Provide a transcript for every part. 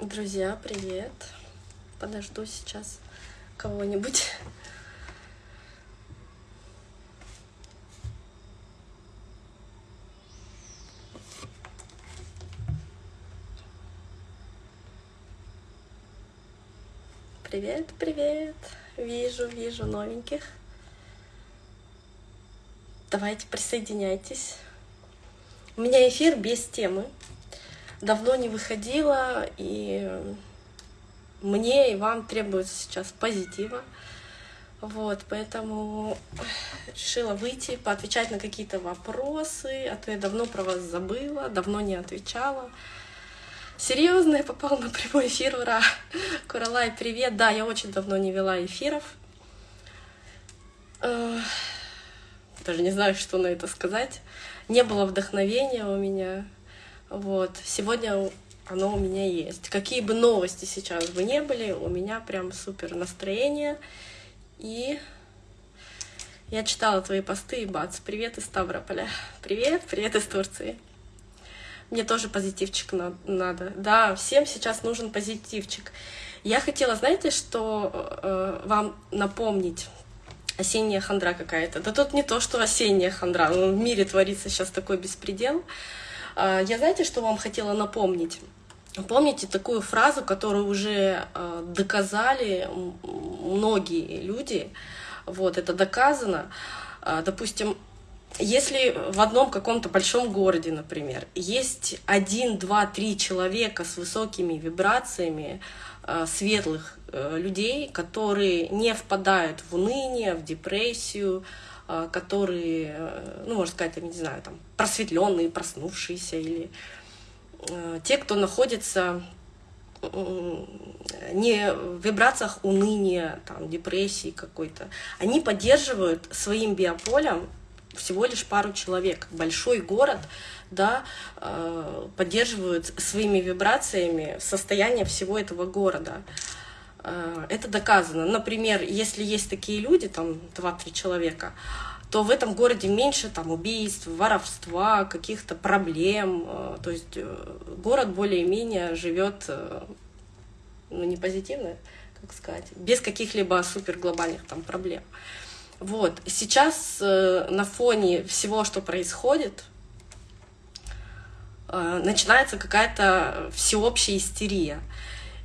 Друзья, привет. Подожду сейчас кого-нибудь. Привет, привет. Вижу, вижу новеньких. Давайте присоединяйтесь. У меня эфир без темы. Давно не выходила, и мне и вам требуется сейчас позитива. Вот, поэтому решила выйти, поотвечать на какие-то вопросы, а то я давно про вас забыла, давно не отвечала. Серьезно, я попала на прямой эфир, ура! Куралай, привет! Да, я очень давно не вела эфиров. Даже не знаю, что на это сказать. Не было вдохновения у меня. Вот. Сегодня оно у меня есть. Какие бы новости сейчас бы не были, у меня прям супер настроение. И я читала твои посты, и бац, привет из Ставрополя. Привет, привет из Турции. Мне тоже позитивчик надо. Да, всем сейчас нужен позитивчик. Я хотела, знаете, что э, вам напомнить? Осенняя хандра какая-то. Да тут не то, что осенняя хандра. Ну, в мире творится сейчас такой беспредел. Я знаете, что вам хотела напомнить? Помните такую фразу, которую уже э, доказали многие люди? Вот, это доказано. Э, допустим, если в одном каком-то большом городе, например, есть один, два, три человека с высокими вибрациями, светлых э, людей, которые не впадают в уныние, в депрессию, которые, ну, можно сказать, я не знаю, там, просветленные, проснувшиеся, или те, кто находится не в вибрациях уныния, там, депрессии какой-то, они поддерживают своим биополем всего лишь пару человек. Большой город да, э, поддерживают своими вибрациями состояние всего этого города. Э, это доказано. Например, если есть такие люди, там 2-3 человека, то в этом городе меньше там убийств, воровства, каких-то проблем. Э, то есть город более-менее живет ну, не позитивно, как сказать, без каких-либо супер глобальных там проблем. Вот. Сейчас э, на фоне всего, что происходит, э, начинается какая-то всеобщая истерия.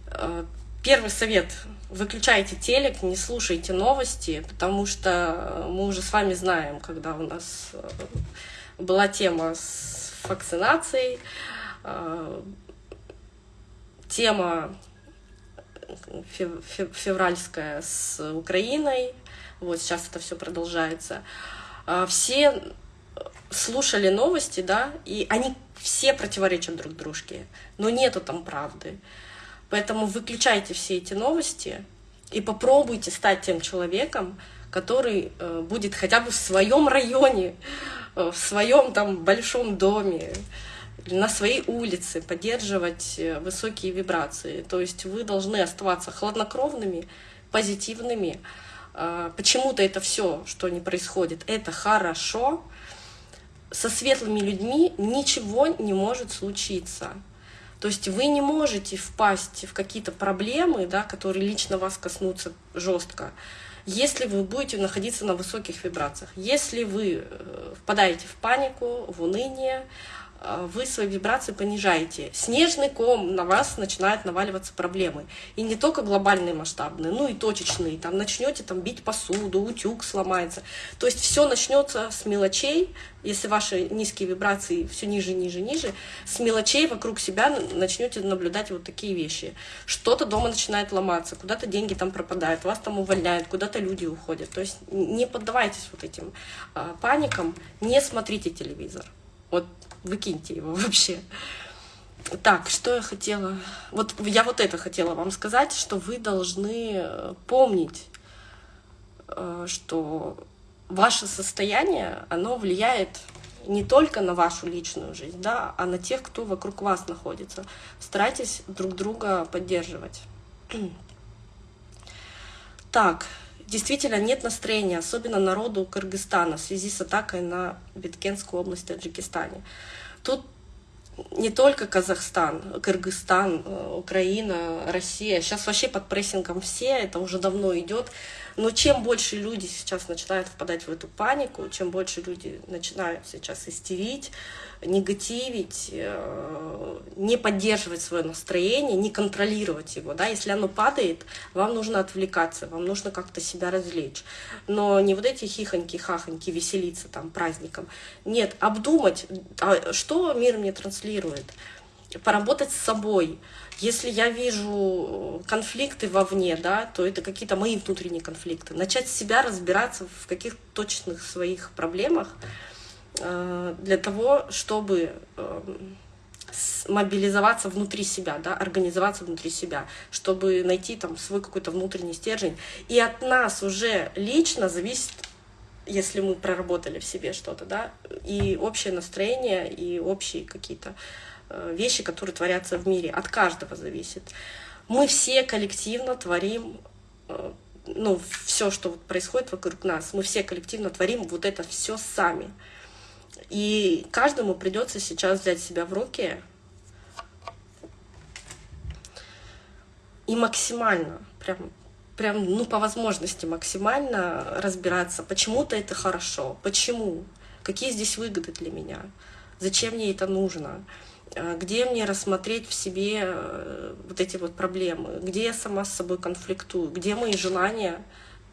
Э, первый совет — выключайте телек, не слушайте новости, потому что мы уже с вами знаем, когда у нас э, была тема с вакцинацией, э, тема февральская с Украиной, вот сейчас это все продолжается. А, все слушали новости, да, и они все противоречат друг дружке, но нету там правды. Поэтому выключайте все эти новости и попробуйте стать тем человеком, который э, будет хотя бы в своем районе, э, в своем там большом доме, на своей улице поддерживать э, высокие вибрации. То есть вы должны оставаться хладнокровными, позитивными, а, почему-то это все, что не происходит, это хорошо. Со светлыми людьми ничего не может случиться. То есть вы не можете впасть в какие-то проблемы, да, которые лично вас коснутся жестко, если вы будете находиться на высоких вибрациях. Если вы э, впадаете в панику, в уныние, вы свои вибрации понижаете. Снежный ком на вас начинают наваливаться проблемы. И не только глобальные масштабные, ну и точечные. Там начнете там бить посуду, утюг сломается. То есть все начнется с мелочей, если ваши низкие вибрации все ниже, ниже, ниже, с мелочей вокруг себя начнете наблюдать вот такие вещи. Что-то дома начинает ломаться, куда-то деньги там пропадают, вас там увольняют, куда-то люди уходят. То есть не поддавайтесь вот этим а, паникам, не смотрите телевизор. Вот выкиньте его вообще. Так, что я хотела... Вот я вот это хотела вам сказать, что вы должны э, помнить, э, что ваше состояние, оно влияет не только на вашу личную жизнь, да, а на тех, кто вокруг вас находится. Старайтесь друг друга поддерживать. Так, действительно нет настроения, особенно народу Кыргызстана в связи с атакой на Биткенскую область в Таджикистане. Тут не только Казахстан, Кыргызстан, э, Украина, Россия. Сейчас вообще под прессингом все, это уже давно идет. Но чем больше люди сейчас начинают впадать в эту панику, чем больше люди начинают сейчас истерить, негативить, э, не поддерживать свое настроение, не контролировать его. Да? Если оно падает, вам нужно отвлекаться, вам нужно как-то себя развлечь. Но не вот эти хихоньки-хахоньки, веселиться там праздником. Нет, обдумать, а что мир мне транслирует, поработать с собой. Если я вижу конфликты вовне, да, то это какие-то мои внутренние конфликты. Начать себя разбираться в каких-то точных своих проблемах, Э, для того, чтобы эм, мобилизоваться внутри себя, да, организоваться внутри себя, чтобы найти там свой какой-то внутренний стержень. И от нас уже лично зависит, если мы проработали в себе что-то, да, и общее настроение, и общие какие-то э, вещи, которые творятся в мире. От каждого зависит. Мы все коллективно творим э, ну, все, что происходит вокруг нас, мы все коллективно творим вот это все сами. И каждому придется сейчас взять себя в руки и максимально, прям, прям, ну, по возможности максимально разбираться, почему-то это хорошо, почему, какие здесь выгоды для меня, зачем мне это нужно, э, где мне рассмотреть в себе э, вот эти вот проблемы, где я сама с собой конфликтую, где мои желания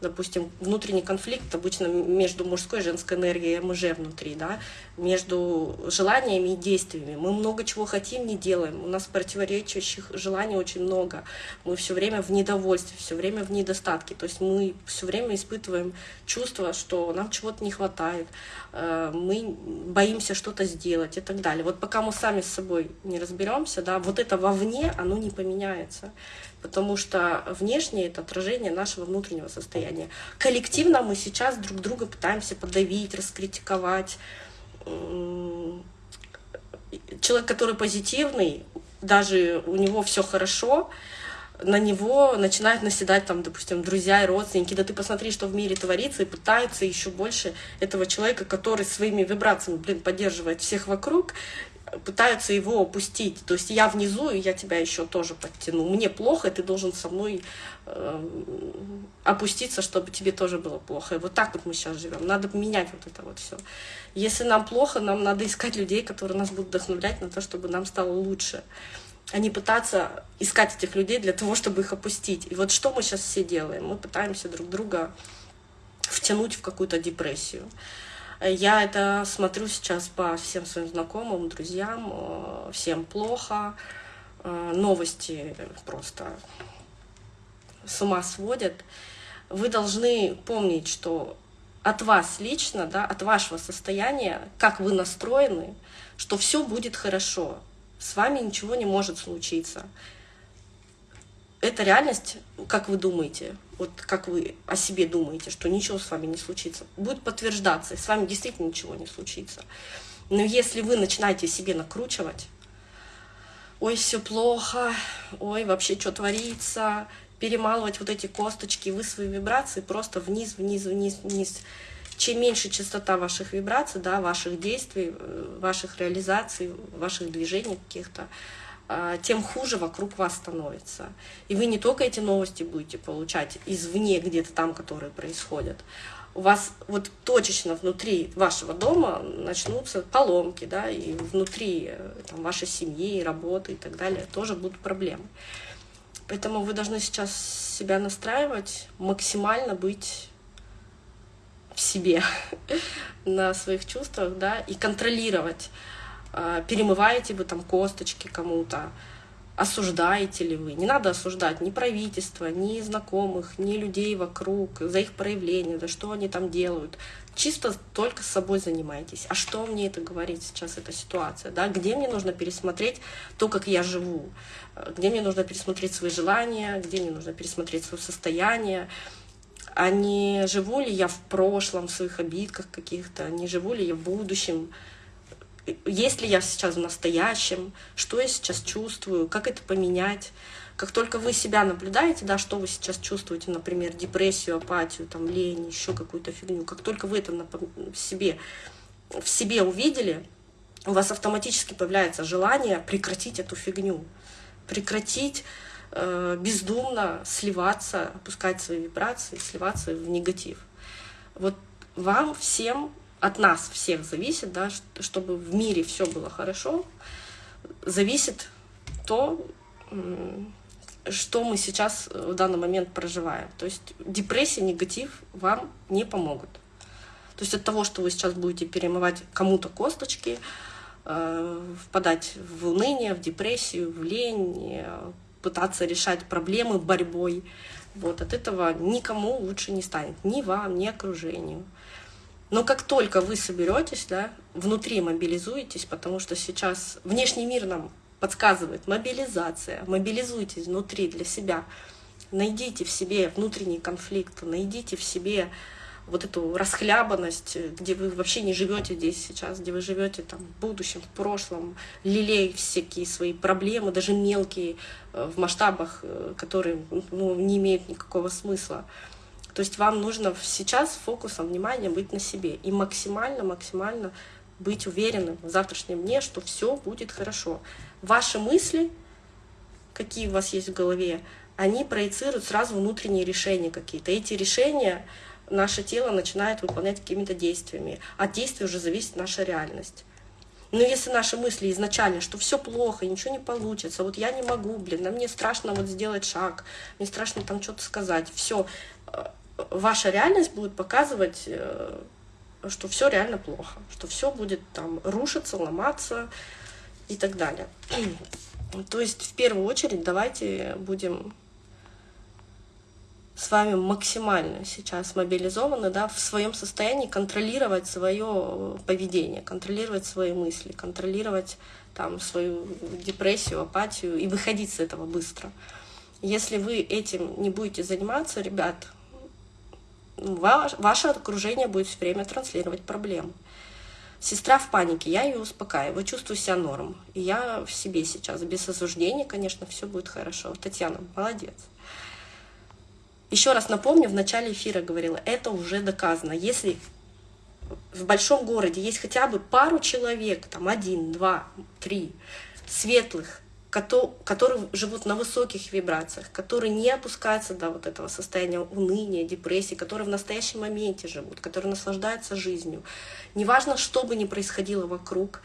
допустим, внутренний конфликт обычно между мужской и женской энергией МЖ внутри, да, между желаниями и действиями. Мы много чего хотим, не делаем. У нас противоречащих желаний очень много. Мы все время в недовольстве, все время в недостатке. То есть мы все время испытываем чувство, что нам чего-то не хватает, мы боимся что-то сделать и так далее. Вот пока мы сами с собой не разберемся, да, вот это вовне, оно не поменяется потому что внешнее — это отражение нашего внутреннего состояния. Коллективно мы сейчас друг друга пытаемся подавить, раскритиковать. Человек, который позитивный, даже у него все хорошо, на него начинают наседать, там, допустим, друзья и родственники, да ты посмотри, что в мире творится, и пытаются еще больше этого человека, который своими вибрациями, блин, поддерживает всех вокруг, пытаются его опустить. То есть я внизу, и я тебя еще тоже подтяну. Мне плохо, и ты должен со мной э, опуститься, чтобы тебе тоже было плохо. И вот так вот мы сейчас живем. Надо менять вот это вот все. Если нам плохо, нам надо искать людей, которые нас будут вдохновлять на то, чтобы нам стало лучше. А не пытаться искать этих людей для того, чтобы их опустить. И вот что мы сейчас все делаем? Мы пытаемся друг друга втянуть в какую-то депрессию. Я это смотрю сейчас по всем своим знакомым, друзьям, э, всем плохо, э, новости просто с ума сводят. Вы должны помнить, что от вас лично, да, от вашего состояния, как вы настроены, что все будет хорошо, с вами ничего не может случиться эта реальность, как вы думаете, вот как вы о себе думаете, что ничего с вами не случится, будет подтверждаться, и с вами действительно ничего не случится. Но если вы начинаете себе накручивать, ой, все плохо, ой, вообще что творится, перемалывать вот эти косточки, вы свои вибрации просто вниз, вниз, вниз, вниз. Чем меньше частота ваших вибраций, да, ваших действий, э, ваших реализаций, ваших движений каких-то, а, тем хуже вокруг вас становится. И вы не только эти новости будете получать извне, где-то там, которые происходят, у вас вот точечно внутри вашего дома начнутся поломки, да, и внутри э, там, вашей семьи, работы и так далее тоже будут проблемы. Поэтому вы должны сейчас себя настраивать, максимально быть в себе, на своих чувствах, да, и контролировать а, перемываете вы там косточки кому-то, осуждаете ли вы. Не надо осуждать ни правительство, ни знакомых, ни людей вокруг за их проявления, за что они там делают. Чисто только с собой занимайтесь. А что мне это говорит сейчас, эта ситуация? Да? Где мне нужно пересмотреть то, как я живу? Где мне нужно пересмотреть свои желания? Где мне нужно пересмотреть свое состояние? А не живу ли я в прошлом, в своих обидках каких-то? Не живу ли я в будущем? есть ли я сейчас в настоящем, что я сейчас чувствую, как это поменять. Как только вы себя наблюдаете, да, что вы сейчас чувствуете, например, депрессию, апатию, там, лень, еще какую-то фигню, как только вы это в себе, в себе увидели, у вас автоматически появляется желание прекратить эту фигню, прекратить бездумно сливаться, опускать свои вибрации, сливаться в негатив. Вот вам всем, от нас всех зависит, да, чтобы в мире все было хорошо, зависит то, что мы сейчас в данный момент проживаем. То есть депрессия, негатив вам не помогут. То есть от того, что вы сейчас будете перемывать кому-то косточки, э, впадать в уныние, в депрессию, в лень, э, пытаться решать проблемы борьбой, вот от этого никому лучше не станет, ни вам, ни окружению. Но как только вы соберетесь, да, внутри мобилизуетесь, потому что сейчас внешний мир нам подсказывает мобилизация, мобилизуйтесь внутри для себя, найдите в себе внутренний конфликт, найдите в себе вот эту расхлябанность, где вы вообще не живете здесь сейчас, где вы живете там в будущем, в прошлом, лелей всякие свои проблемы, даже мелкие, э, в масштабах, э, которые ну, не имеют никакого смысла. То есть вам нужно сейчас фокусом внимания быть на себе и максимально-максимально быть уверенным в завтрашнем дне, что все будет хорошо. Ваши мысли, какие у вас есть в голове, они проецируют сразу внутренние решения какие-то. Эти решения наше тело начинает выполнять какими-то действиями. От действий уже зависит наша реальность. Но если наши мысли изначально, что все плохо, ничего не получится, вот я не могу, блин, а мне страшно вот сделать шаг, мне страшно там что-то сказать, все, э, ваша реальность будет показывать, э, что все реально плохо, что все будет там рушиться, ломаться и так далее. То есть в первую очередь давайте будем с вами максимально сейчас мобилизованы, да, в своем состоянии контролировать свое поведение, контролировать свои мысли, контролировать там свою депрессию, апатию и выходить с этого быстро. Если вы этим не будете заниматься, ребят, ваш, ваше окружение будет все время транслировать проблемы. Сестра в панике, я ее успокаиваю, чувствую себя норм. И я в себе сейчас, без осуждения, конечно, все будет хорошо. Татьяна, молодец. Еще раз напомню, в начале эфира говорила, это уже доказано. Если в большом городе есть хотя бы пару человек, там один, два, три, светлых, которые живут на высоких вибрациях, которые не опускаются до вот этого состояния уныния, депрессии, которые в настоящем моменте живут, которые наслаждаются жизнью. Неважно, что бы ни происходило вокруг,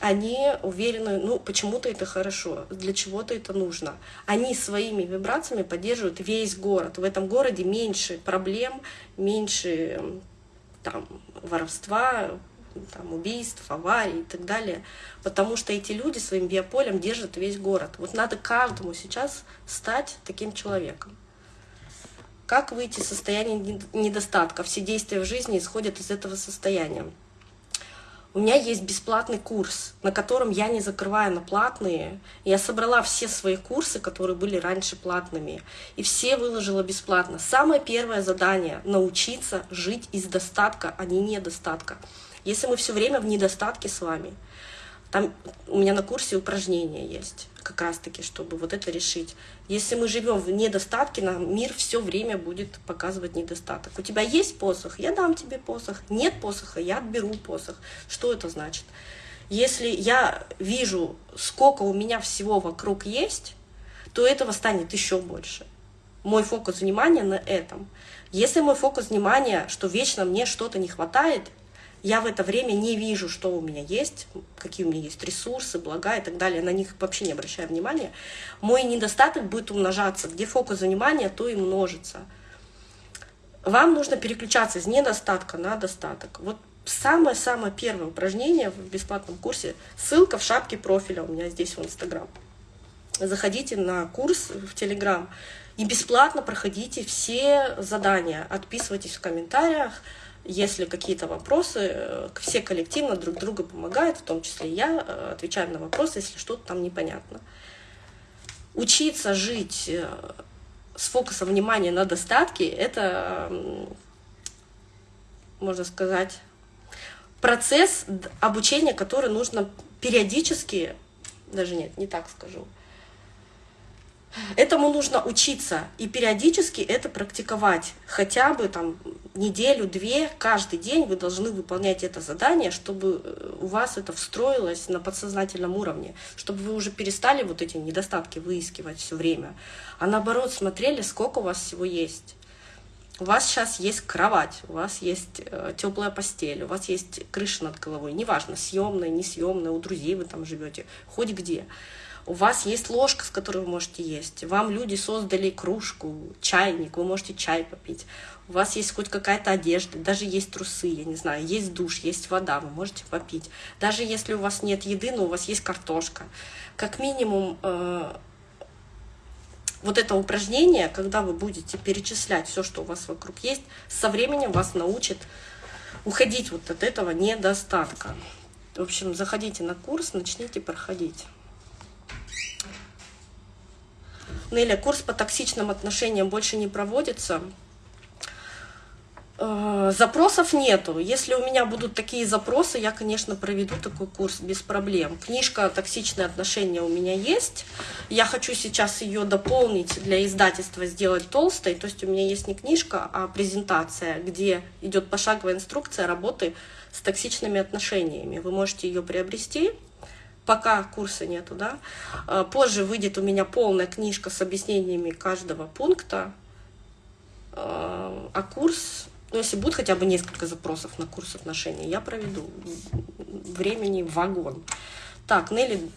они уверены, ну, почему-то это хорошо, для чего-то это нужно. Они своими вибрациями поддерживают весь город. В этом городе меньше проблем, меньше там, воровства, там, убийств, аварий и так далее. Потому что эти люди своим биополем держат весь город. Вот надо каждому сейчас стать таким человеком. Как выйти из состояния недостатка? Все действия в жизни исходят из этого состояния. У меня есть бесплатный курс, на котором я не закрываю на платные. Я собрала все свои курсы, которые были раньше платными, и все выложила бесплатно. Самое первое задание — научиться жить из достатка, а не недостатка. Если мы все время в недостатке с вами, там у меня на курсе упражнения есть, как раз-таки, чтобы вот это решить. Если мы живем в недостатке, нам мир все время будет показывать недостаток. У тебя есть посох, я дам тебе посох. Нет посоха, я отберу посох. Что это значит? Если я вижу, сколько у меня всего вокруг есть, то этого станет еще больше. Мой фокус внимания на этом. Если мой фокус внимания, что вечно мне что-то не хватает, я в это время не вижу, что у меня есть, какие у меня есть ресурсы, блага и так далее, на них вообще не обращаю внимания, мой недостаток будет умножаться. Где фокус внимания, то и множится. Вам нужно переключаться из недостатка на достаток. Вот самое-самое первое упражнение в бесплатном курсе, ссылка в шапке профиля у меня здесь в Инстаграм. Заходите на курс в Телеграм и бесплатно проходите все задания, отписывайтесь в комментариях, если какие-то вопросы, э, все коллективно друг другу помогают, в том числе я э, отвечаю на вопросы, если что-то там непонятно. Учиться жить э, с фокусом внимания на достатке — это, можно сказать, процесс обучения, который нужно периодически, даже нет, не так скажу, Этому нужно учиться и периодически это практиковать. Хотя бы там неделю-две, каждый день вы должны выполнять это задание, чтобы э, у вас это встроилось на подсознательном уровне, чтобы вы уже перестали вот эти недостатки выискивать все время, а наоборот смотрели, сколько у вас всего есть. У вас сейчас есть кровать, у вас есть э, теплая постель, у вас есть крыша над головой, неважно, съемная, несъемная, у друзей вы там живете, хоть где. У вас есть ложка, с которой вы можете есть. Вам люди создали кружку, чайник, вы можете чай попить. У вас есть хоть какая-то одежда, даже есть трусы, я не знаю, есть душ, есть вода, вы можете попить. Даже если у вас нет еды, но у вас есть картошка. Как минимум, э, вот это упражнение, когда вы будете перечислять все, что у вас вокруг есть, со временем вас научит уходить вот от этого недостатка. В общем, заходите на курс, начните проходить. Неля, курс по токсичным отношениям больше не проводится. Э, запросов нету. Если у меня будут такие запросы, я, конечно, проведу такой курс без проблем. Книжка «Токсичные отношения» у меня есть. Я хочу сейчас ее дополнить для издательства, сделать толстой. То есть у меня есть не книжка, а презентация, где идет пошаговая инструкция работы с токсичными отношениями. Вы можете ее приобрести пока курса нету, да. А, позже выйдет у меня полная книжка с объяснениями каждого пункта, а, а курс, ну, если будет хотя бы несколько запросов на курс отношений, я проведу времени вагон. Так, Нелли,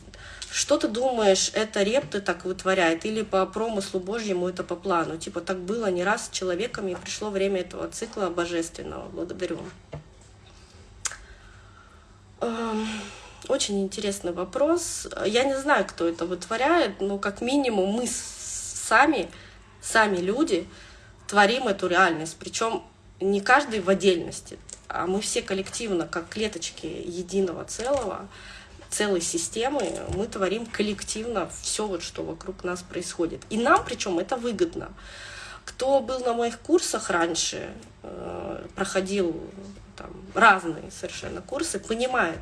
что ты думаешь, это репты так вытворяет, или по промыслу Божьему это по плану? Типа так было не раз с человеком, и пришло время этого цикла божественного. Благодарю. Очень интересный вопрос. Я не знаю, кто это вытворяет, но как минимум мы сами, сами люди, творим эту реальность. Причем не каждый в отдельности, а мы все коллективно, как клеточки единого целого, целой системы, мы творим коллективно все, вот, что вокруг нас происходит. И нам, причем, это выгодно. Кто был на моих курсах раньше, э, проходил там, разные совершенно курсы, понимает,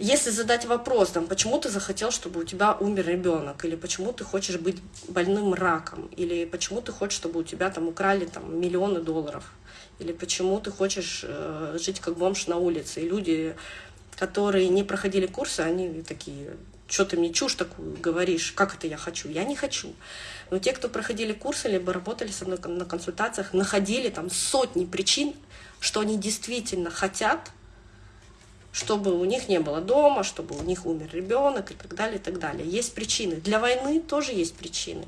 если задать вопрос, там, почему ты захотел, чтобы у тебя умер ребенок, или почему ты хочешь быть больным раком, или почему ты хочешь, чтобы у тебя там украли там, миллионы долларов, или почему ты хочешь э, жить как бомж на улице, и люди, которые не проходили курсы, они такие, что ты мне чушь такую говоришь, как это я хочу? Я не хочу. Но те, кто проходили курсы, либо работали со мной на консультациях, находили там сотни причин, что они действительно хотят, чтобы у них не было дома, чтобы у них умер ребенок и так далее, и так далее. Есть причины. Для войны тоже есть причины.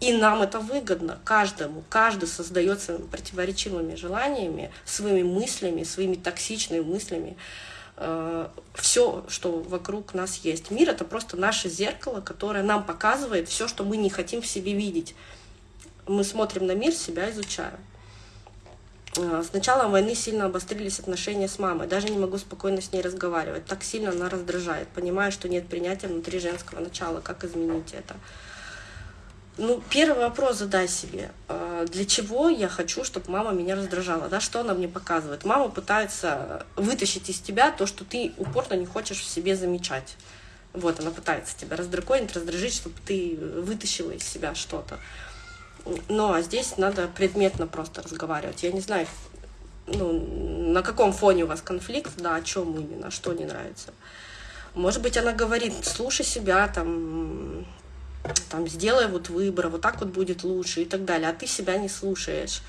И нам это выгодно, каждому. Каждый создает своими противоречивыми желаниями, своими мыслями, своими токсичными мыслями э, все, что вокруг нас есть. Мир — это просто наше зеркало, которое нам показывает все, что мы не хотим в себе видеть. Мы смотрим на мир, себя изучаем. Э, с началом войны сильно обострились отношения с мамой. Даже не могу спокойно с ней разговаривать. Так сильно она раздражает. Понимаю, что нет принятия внутри женского начала. Как изменить это? Ну, первый вопрос задай себе. Э, для чего я хочу, чтобы мама меня раздражала? Да, что она мне показывает? Мама пытается вытащить из тебя то, что ты упорно не хочешь в себе замечать. Вот, она пытается тебя раздраконить, раздражить, чтобы ты вытащила из себя что-то. Но здесь надо предметно просто разговаривать. Я не знаю, ну, на каком фоне у вас конфликт, да, о чем именно, что не нравится. Может быть, она говорит, слушай себя, там, там, сделай вот выбор, вот так вот будет лучше и так далее, а ты себя не слушаешь.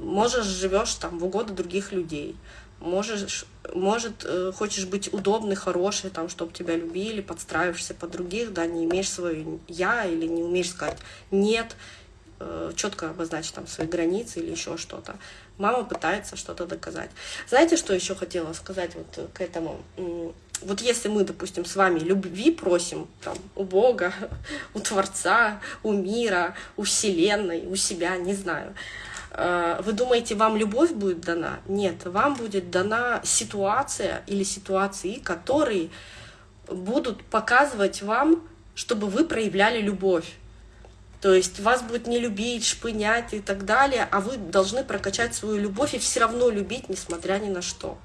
Можешь, живешь там в угоду других людей, можешь, может, э, хочешь быть удобный, хороший, там, чтобы тебя любили, подстраиваешься под других, да, не имеешь свое «я» или не умеешь сказать «нет», Э, четко обозначить там свои границы или еще что-то. Мама пытается что-то доказать. Знаете, что еще хотела сказать вот к этому? Вот если мы, допустим, с вами любви просим там, у Бога, у Творца, у мира, у Вселенной, у себя, не знаю, э, вы думаете, вам любовь будет дана? Нет, вам будет дана ситуация или ситуации, которые будут показывать вам, чтобы вы проявляли любовь. То есть вас будет не любить, шпынять и так далее, а вы должны прокачать свою любовь и все равно любить, несмотря ни на что.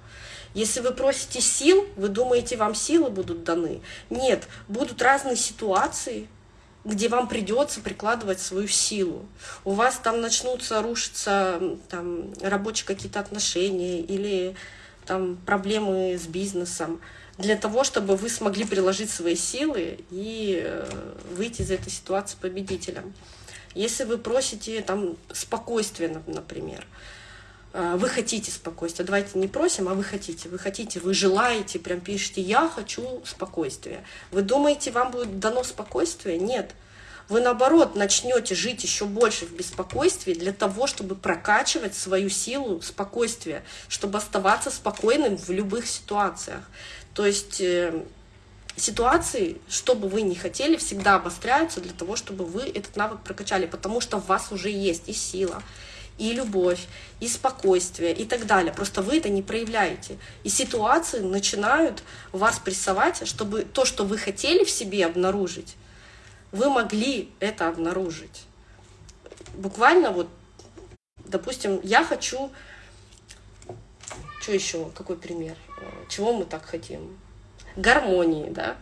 Если вы просите сил, вы думаете, вам силы будут даны? Нет, будут разные ситуации, где вам придется прикладывать свою силу. У вас там начнутся рушиться там, рабочие какие-то отношения или там, проблемы с бизнесом, для того, чтобы вы смогли приложить свои силы и э, выйти из этой ситуации победителем. Если вы просите там, спокойствия, например, вы хотите спокойствия, давайте не просим, а вы хотите, вы хотите, вы желаете, прям пишете «я хочу спокойствия». Вы думаете, вам будет дано спокойствие? Нет вы наоборот начнете жить еще больше в беспокойстве для того, чтобы прокачивать свою силу спокойствия, чтобы оставаться спокойным в любых ситуациях. То есть э, ситуации, что бы вы ни хотели, всегда обостряются для того, чтобы вы этот навык прокачали, потому что в вас уже есть и сила, и любовь, и спокойствие, и так далее. Просто вы это не проявляете. И ситуации начинают вас прессовать, чтобы то, что вы хотели в себе обнаружить, вы могли это обнаружить. Буквально вот, допустим, я хочу, что еще, какой пример, чего мы так хотим? Гармонии, да?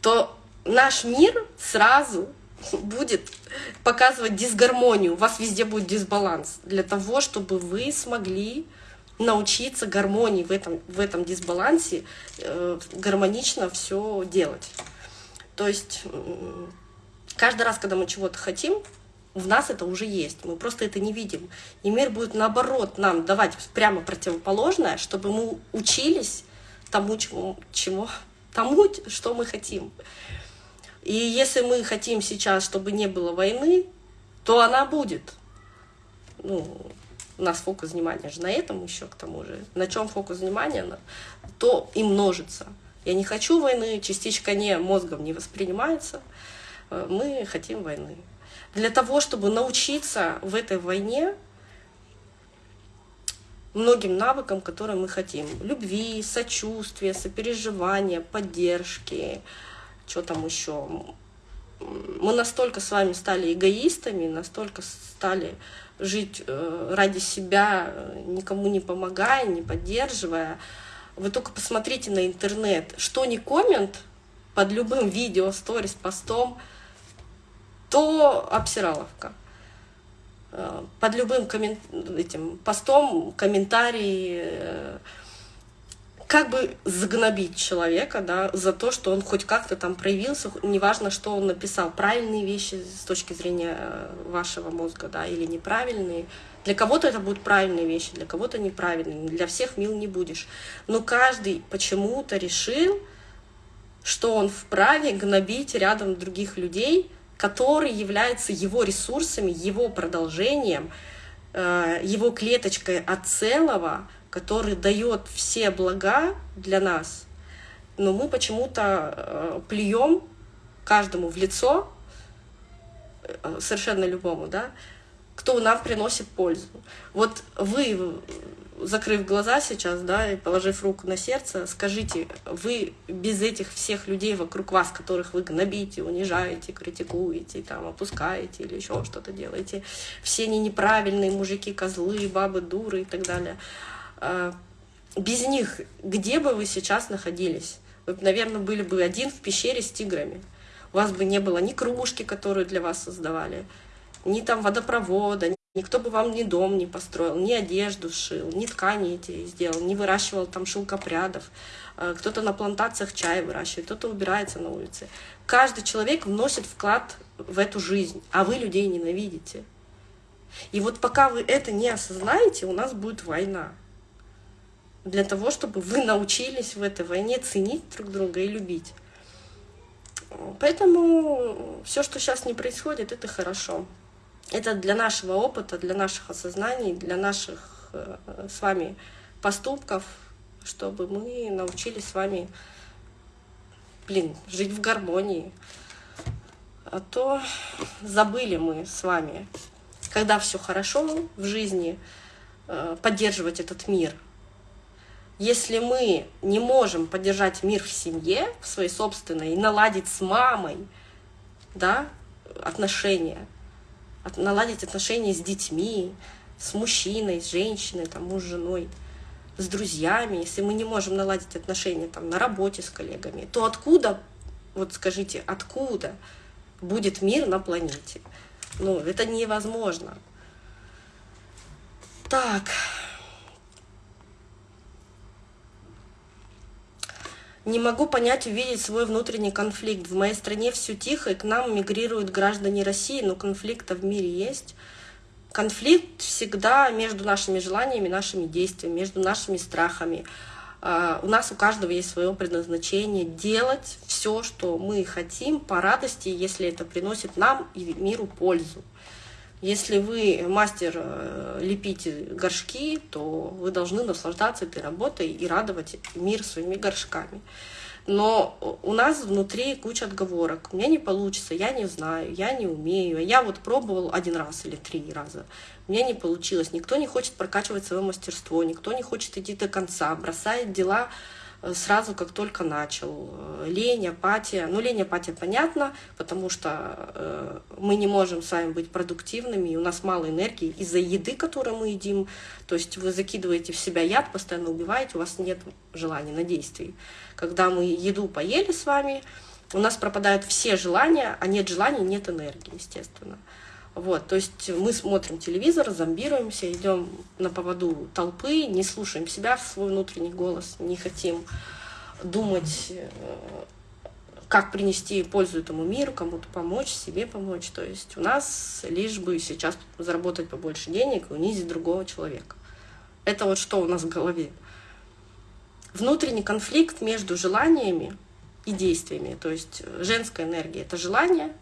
То наш мир сразу будет показывать дисгармонию, у вас везде будет дисбаланс, для того, чтобы вы смогли научиться гармонии в этом, в этом дисбалансе, э, гармонично все делать. То есть Каждый раз, когда мы чего-то хотим, в нас это уже есть, мы просто это не видим. И мир будет наоборот нам давать прямо противоположное, чтобы мы учились тому, чему, чему, тому, что мы хотим. И если мы хотим сейчас, чтобы не было войны, то она будет. Ну, у нас фокус внимания же на этом еще к тому же. На чем фокус внимания, то и множится. Я не хочу войны, частичка не мозгом не воспринимается. Э, мы хотим войны. Для того, чтобы научиться в этой войне многим навыкам, которые мы хотим. Любви, сочувствия, сопереживания, поддержки, что там еще. Мы настолько с вами стали эгоистами, настолько стали жить э, ради себя, никому не помогая, не поддерживая. Вы только посмотрите на интернет, что не коммент под любым видео, сторис, постом – то обсираловка. Э, под любым коммен... этим постом, комментарий, э, как бы загнобить человека да, за то, что он хоть как-то там проявился, неважно, что он написал, правильные вещи с точки зрения э, вашего мозга да, или неправильные. Для кого-то это будут правильные вещи, для кого-то неправильные, для всех мил не будешь. Но каждый почему-то решил, что он вправе гнобить рядом других людей, который является его ресурсами, его продолжением, э, его клеточкой от целого, который дает все блага для нас, но мы почему-то э, плюем каждому в лицо, э, совершенно любому, да, кто нам приносит пользу. Вот вы закрыв глаза сейчас, да, и положив руку на сердце, скажите, вы без этих всех людей вокруг вас, которых вы гнобите, унижаете, критикуете, там, опускаете или еще что-то делаете, все они неправильные мужики, козлы, бабы, дуры и так далее, без них где бы вы сейчас находились? Вы, наверное, были бы один в пещере с тиграми. У вас бы не было ни кружки, которую для вас создавали, ни там водопровода, Никто бы вам ни дом не построил, ни одежду шил, ни ткани эти сделал, не выращивал там шелкопрядов. Э, кто-то на плантациях чай выращивает, кто-то убирается на улице. Каждый человек вносит вклад в эту жизнь, а вы людей ненавидите. И вот пока вы это не осознаете, у нас будет война. Для того, чтобы вы научились в этой войне ценить друг друга и любить. Поэтому все, что сейчас не происходит, это хорошо. Это для нашего опыта, для наших осознаний, для наших э, с вами поступков, чтобы мы научились с вами, блин, жить в гармонии. А то забыли мы с вами, когда все хорошо в жизни, э, поддерживать этот мир. Если мы не можем поддержать мир в семье, в своей собственной, и наладить с мамой да, отношения, наладить отношения с детьми, с мужчиной, с женщиной, там, муж женой, с друзьями, если мы не можем наладить отношения там, на работе с коллегами, то откуда, вот скажите, откуда будет мир на планете. Ну, это невозможно. Так. Не могу понять, увидеть свой внутренний конфликт. В моей стране все тихо, и к нам мигрируют граждане России, но конфликта в мире есть. Конфликт всегда между нашими желаниями, нашими действиями, между нашими страхами. А, у нас у каждого есть свое предназначение делать все, что мы хотим по радости, если это приносит нам и миру пользу. Если вы мастер э, лепить горшки, то вы должны наслаждаться этой работой и радовать мир своими горшками. Но у нас внутри куча отговорок. У меня не получится, я не знаю, я не умею. Я вот пробовал один раз или три раза. У меня не получилось. Никто не хочет прокачивать свое мастерство, никто не хочет идти до конца, бросает дела сразу, как только начал. Лень, апатия. Ну, лень, апатия понятно, потому что э, мы не можем с вами быть продуктивными, и у нас мало энергии из-за еды, которую мы едим. То есть вы закидываете в себя яд, постоянно убиваете, у вас нет желания на действий. Когда мы еду поели с вами, у нас пропадают все желания, а нет желаний, нет энергии, естественно. Вот, то есть мы смотрим телевизор, зомбируемся, идем на поводу толпы, не слушаем себя, свой внутренний голос, не хотим думать, э, как принести пользу этому миру, кому-то помочь, себе помочь. То есть у нас лишь бы сейчас заработать побольше денег и унизить другого человека. Это вот что у нас в голове. Внутренний конфликт между желаниями и действиями. То есть женская энергия — это желание,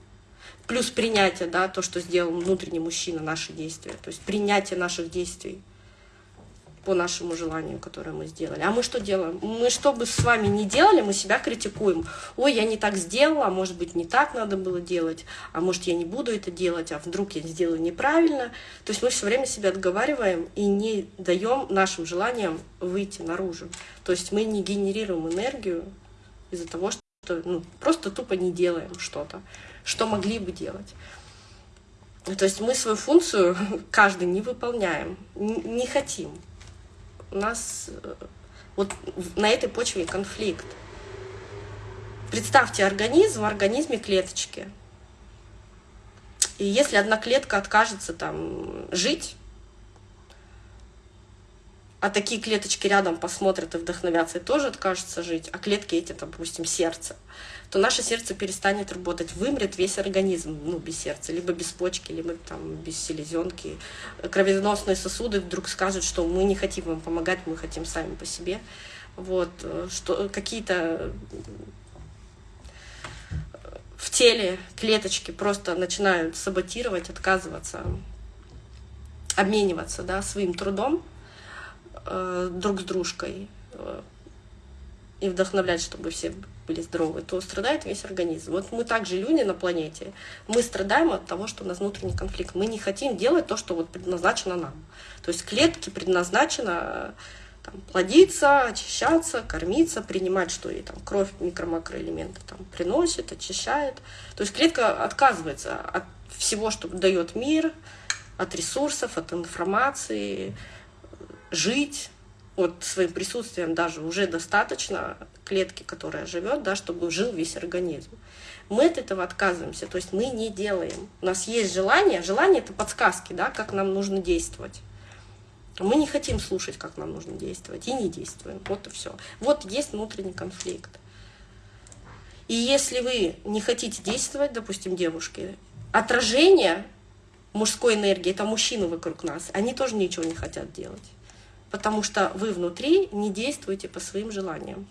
плюс принятие, да, то, что сделал внутренний мужчина, наши действия, то есть принятие наших действий по нашему желанию, которое мы сделали. А мы что делаем? Мы что бы с вами не делали, мы себя критикуем. Ой, я не так сделала, а может быть не так надо было делать, а может я не буду это делать, а вдруг я сделаю неправильно. То есть мы все время себя отговариваем и не даем нашим желаниям выйти наружу. То есть мы не генерируем энергию из-за того, что ну, просто тупо не делаем что-то что могли бы делать. То есть мы свою функцию каждый не выполняем, не хотим. У нас э, вот на этой почве конфликт. Представьте организм, в организме клеточки. И если одна клетка откажется там жить, а такие клеточки рядом посмотрят и вдохновятся и тоже откажутся жить, а клетки эти, допустим, сердце, то наше сердце перестанет работать, вымрет весь организм, ну, без сердца, либо без почки, либо там без селезенки. Кровеносные сосуды вдруг скажут, что мы не хотим вам помогать, мы хотим сами по себе. Вот, что какие-то в теле клеточки просто начинают саботировать, отказываться, обмениваться да, своим трудом э, друг с дружкой э, и вдохновлять, чтобы все были здоровы, то страдает весь организм. Вот мы также люди на планете, мы страдаем от того, что у нас внутренний конфликт. Мы не хотим делать то, что вот предназначено нам. То есть клетки предназначено там, плодиться, очищаться, кормиться, принимать, что и там кровь, микро-макроэлементы там приносит, очищает. То есть клетка отказывается от всего, что дает мир, от ресурсов, от информации, жить, вот своим присутствием даже уже достаточно клетки, которая живет, да, чтобы жил весь организм. Мы от этого отказываемся, то есть мы не делаем. У нас есть желание, желание это подсказки, да, как нам нужно действовать. Мы не хотим слушать, как нам нужно действовать, и не действуем. Вот и все. Вот есть внутренний конфликт. И если вы не хотите действовать, допустим, девушки, отражение мужской энергии, это мужчины вокруг нас, они тоже ничего не хотят делать потому что вы внутри не действуете по своим желаниям.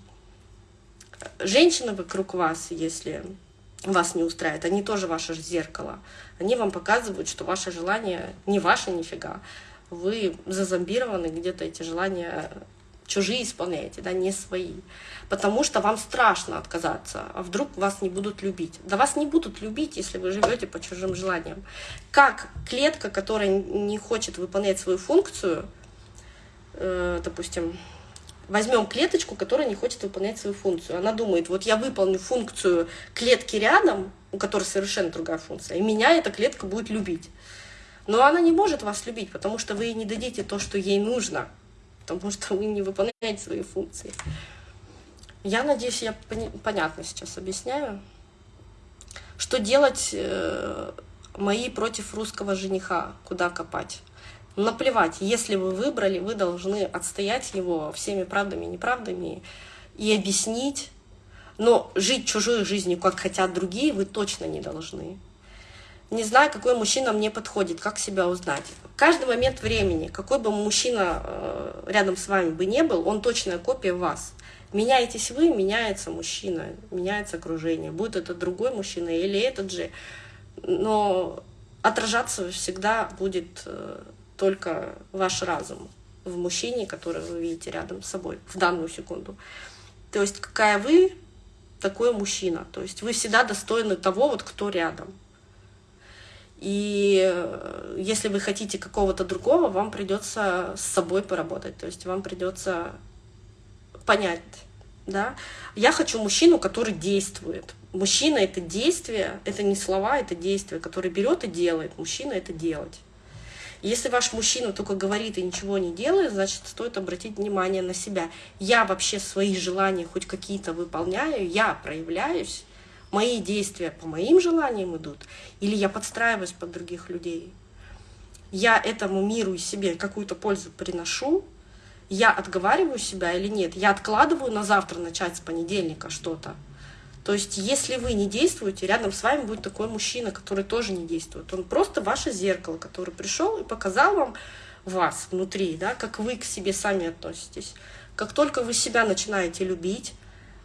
Женщины вокруг вас, если вас не устраивает, они тоже ваше зеркало. Они вам показывают, что ваше желание не ваше нифига. Вы зазомбированы, где-то эти желания чужие исполняете, да, не свои. Потому что вам страшно отказаться, а вдруг вас не будут любить. Да вас не будут любить, если вы живете по чужим желаниям. Как клетка, которая не хочет выполнять свою функцию, допустим, возьмем клеточку, которая не хочет выполнять свою функцию. Она думает, вот я выполню функцию клетки рядом, у которой совершенно другая функция, и меня эта клетка будет любить. Но она не может вас любить, потому что вы ей не дадите то, что ей нужно, потому что вы не выполняете свои функции. Я надеюсь, я понятно сейчас объясняю. Что делать э, мои против русского жениха? Куда копать? Наплевать, если вы выбрали, вы должны отстоять его всеми правдами и неправдами и объяснить. Но жить чужой жизнью, как хотят другие, вы точно не должны. Не знаю, какой мужчина мне подходит, как себя узнать. Каждый момент времени, какой бы мужчина э, рядом с вами бы не был, он точная копия вас. Меняетесь вы, меняется мужчина, меняется окружение. Будет это другой мужчина или этот же. Но отражаться всегда будет э, только ваш разум в мужчине, который вы видите рядом с собой в данную секунду. То есть какая вы, такой мужчина. То есть вы всегда достойны того, вот кто рядом. И э, если вы хотите какого-то другого, вам придется с собой поработать. То есть вам придется понять, да. Я хочу мужчину, который действует. Мужчина — это действие, это не слова, это действие, который берет и делает. Мужчина — это делать. Если ваш мужчина только говорит и ничего не делает, значит, стоит обратить внимание на себя. Я вообще свои желания хоть какие-то выполняю, я проявляюсь, мои действия по моим желаниям идут, или я подстраиваюсь под других людей. Я этому миру и себе какую-то пользу приношу, я отговариваю себя или нет, я откладываю на завтра начать с понедельника что-то. То есть, если вы не действуете, рядом с вами будет такой мужчина, который тоже не действует. Он просто ваше зеркало, который пришел и показал вам вас внутри, да, как вы к себе сами относитесь. Как только вы себя начинаете любить,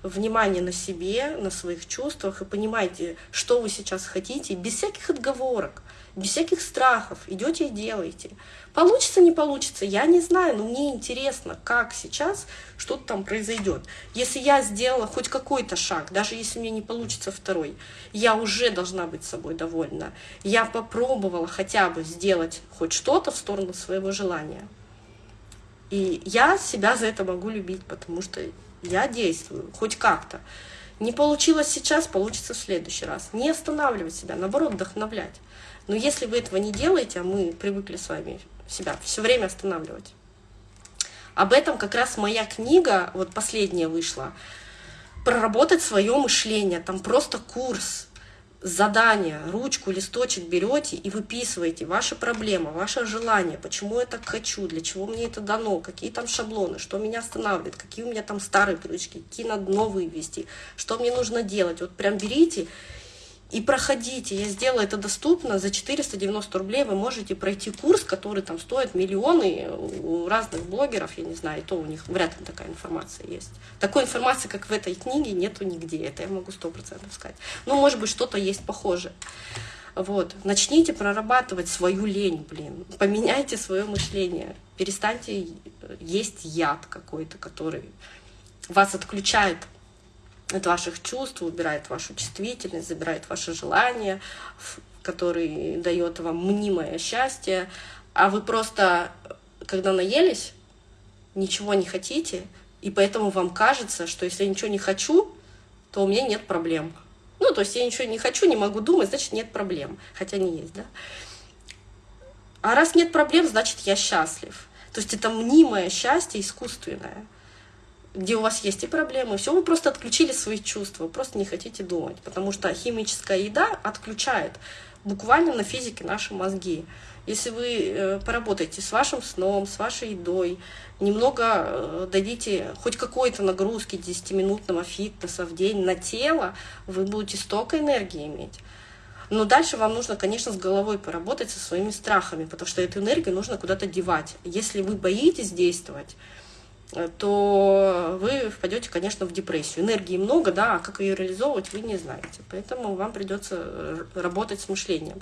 внимание на себе, на своих чувствах и понимаете, что вы сейчас хотите, без всяких отговорок, без всяких страхов, идете и делаете. Получится, не получится, я не знаю, но мне интересно, как сейчас что-то там произойдет. Если я сделала хоть какой-то шаг, даже если мне не получится второй, я уже должна быть собой довольна. Я попробовала хотя бы сделать хоть что-то в сторону своего желания. И я себя за это могу любить, потому что я действую, хоть как-то. Не получилось сейчас, получится в следующий раз. Не останавливать себя, наоборот, вдохновлять. Но если вы этого не делаете, а мы привыкли с вами себя все время останавливать. Об этом как раз моя книга, вот последняя вышла, проработать свое мышление. Там просто курс задание, ручку, листочек берете и выписываете ваши проблемы, ваше желание, почему я так хочу, для чего мне это дано, какие там шаблоны, что меня останавливает, какие у меня там старые привычки, какие надо новые ввести, что мне нужно делать. Вот прям берите и проходите. Я сделала это доступно. За 490 рублей вы можете пройти курс, который там стоит миллионы у разных блогеров, я не знаю, и то у них вряд ли такая информация есть. Такой информации, как в этой книге, нету нигде. Это я могу сто процентов сказать. Ну, может быть, что-то есть похожее. Вот. Начните прорабатывать свою лень, блин. Поменяйте свое мышление. Перестаньте есть яд какой-то, который вас отключает от ваших чувств, убирает вашу чувствительность, забирает ваше желание, который дает вам мнимое счастье, а вы просто, когда наелись, ничего не хотите, и поэтому вам кажется, что если я ничего не хочу, то у меня нет проблем. Ну, то есть я ничего не хочу, не могу думать, значит, нет проблем. Хотя не есть, да? А раз нет проблем, значит, я счастлив. То есть это мнимое счастье искусственное где у вас есть и проблемы, все, вы просто отключили свои чувства, просто не хотите думать, потому что химическая еда отключает буквально на физике наши мозги. Если вы э, поработаете с вашим сном, с вашей едой, немного э, дадите хоть какой-то нагрузки 10-минутного фитнеса в день на тело, вы будете столько энергии иметь. Но дальше вам нужно, конечно, с головой поработать со своими страхами, потому что эту энергию нужно куда-то девать. Если вы боитесь действовать, то вы впадете, конечно, в депрессию. Энергии много, да, а как ее реализовывать, вы не знаете. Поэтому вам придется работать с мышлением.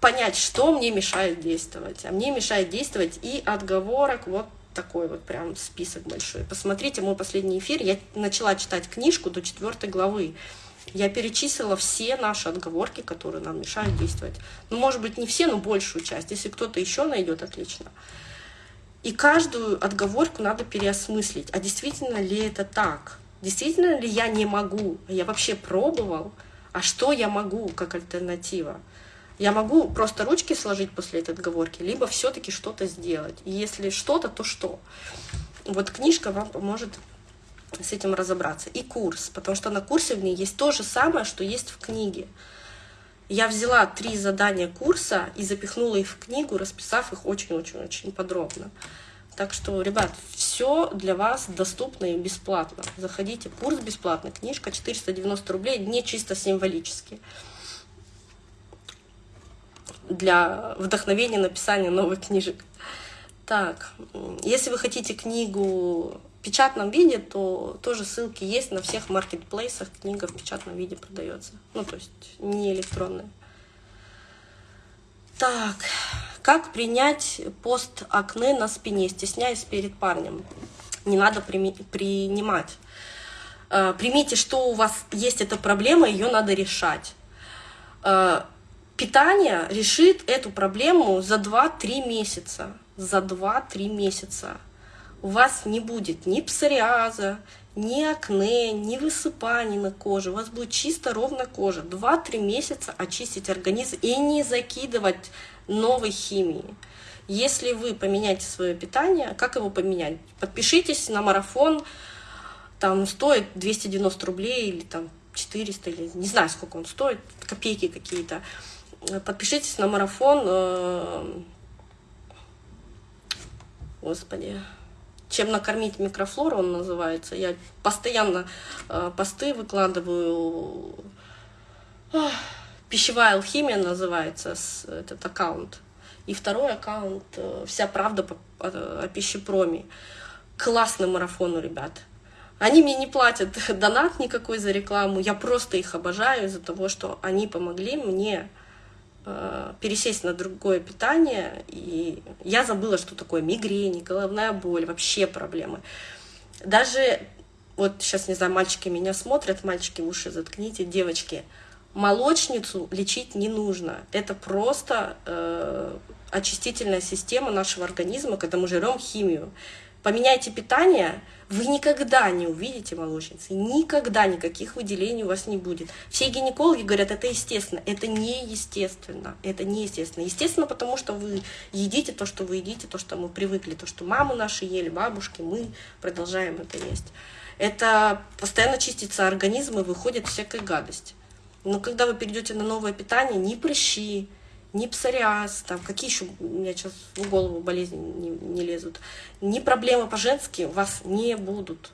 Понять, что мне мешает действовать. А мне мешает действовать и отговорок, вот такой вот прям список большой. Посмотрите мой последний эфир. Я начала читать книжку до четвертой главы. Я перечислила все наши отговорки, которые нам мешают действовать. Ну, может быть, не все, но большую часть. Если кто-то еще найдет, отлично. И каждую отговорку надо переосмыслить. А действительно ли это так? Действительно ли я не могу? Я вообще пробовал? А что я могу как альтернатива? Я могу просто ручки сложить после этой отговорки, либо все-таки что-то сделать. И если что-то, то что? Вот книжка вам поможет с этим разобраться. И курс, потому что на курсе в ней есть то же самое, что есть в книге. Я взяла три задания курса и запихнула их в книгу, расписав их очень-очень-очень подробно. Так что, ребят, все для вас доступно и бесплатно. Заходите, курс бесплатный, книжка 490 рублей, не чисто символически. Для вдохновения написания новых книжек. Так, если вы хотите книгу печатном виде, то тоже ссылки есть на всех маркетплейсах. Книга в печатном виде продается. Ну, то есть не электронная. Так, как принять пост акне на спине, стесняясь перед парнем? Не надо при, принимать. Э, примите, что у вас есть эта проблема, ее надо решать. Э, питание решит эту проблему за 2-3 месяца. За 2-3 месяца у вас не будет ни псориаза, ни акне, ни высыпаний на коже. У вас будет чисто ровно кожа. 2-3 месяца очистить организм и не закидывать новой химии. Если вы поменяете свое питание, как его поменять? Подпишитесь на марафон, там стоит 290 рублей или там 400, или не знаю, сколько он стоит, копейки какие-то. Подпишитесь на марафон, э, господи, чем накормить микрофлору, он называется. Я постоянно э, посты выкладываю. Пищевая алхимия называется этот аккаунт. И второй аккаунт э, «Вся правда о пищепроме». Классный марафон у ребят. Они мне не платят донат никакой за рекламу, я просто их обожаю из-за того, что они помогли мне Э, пересесть на другое питание, и я забыла, что такое мигрень, головная боль, вообще проблемы. Даже, вот сейчас, не знаю, мальчики меня смотрят, мальчики уши заткните, девочки, молочницу лечить не нужно. Это просто э, очистительная система нашего организма, когда мы жрем химию. Поменяйте питание, вы никогда не увидите молочницы, никогда никаких выделений у вас не будет. Все гинекологи говорят, это естественно. Это не естественно. Это не естественно. Потому что вы едите то, что вы едите, то, что мы привыкли, то, что мамы наши ели, бабушки, мы продолжаем это есть. Это постоянно чистится организм и выходит всякая гадость. Но когда вы перейдете на новое питание, ни прыщи, ни псориаз, там, какие еще у меня сейчас в голову болезни не, не лезут, ни проблемы по-женски у вас не будут,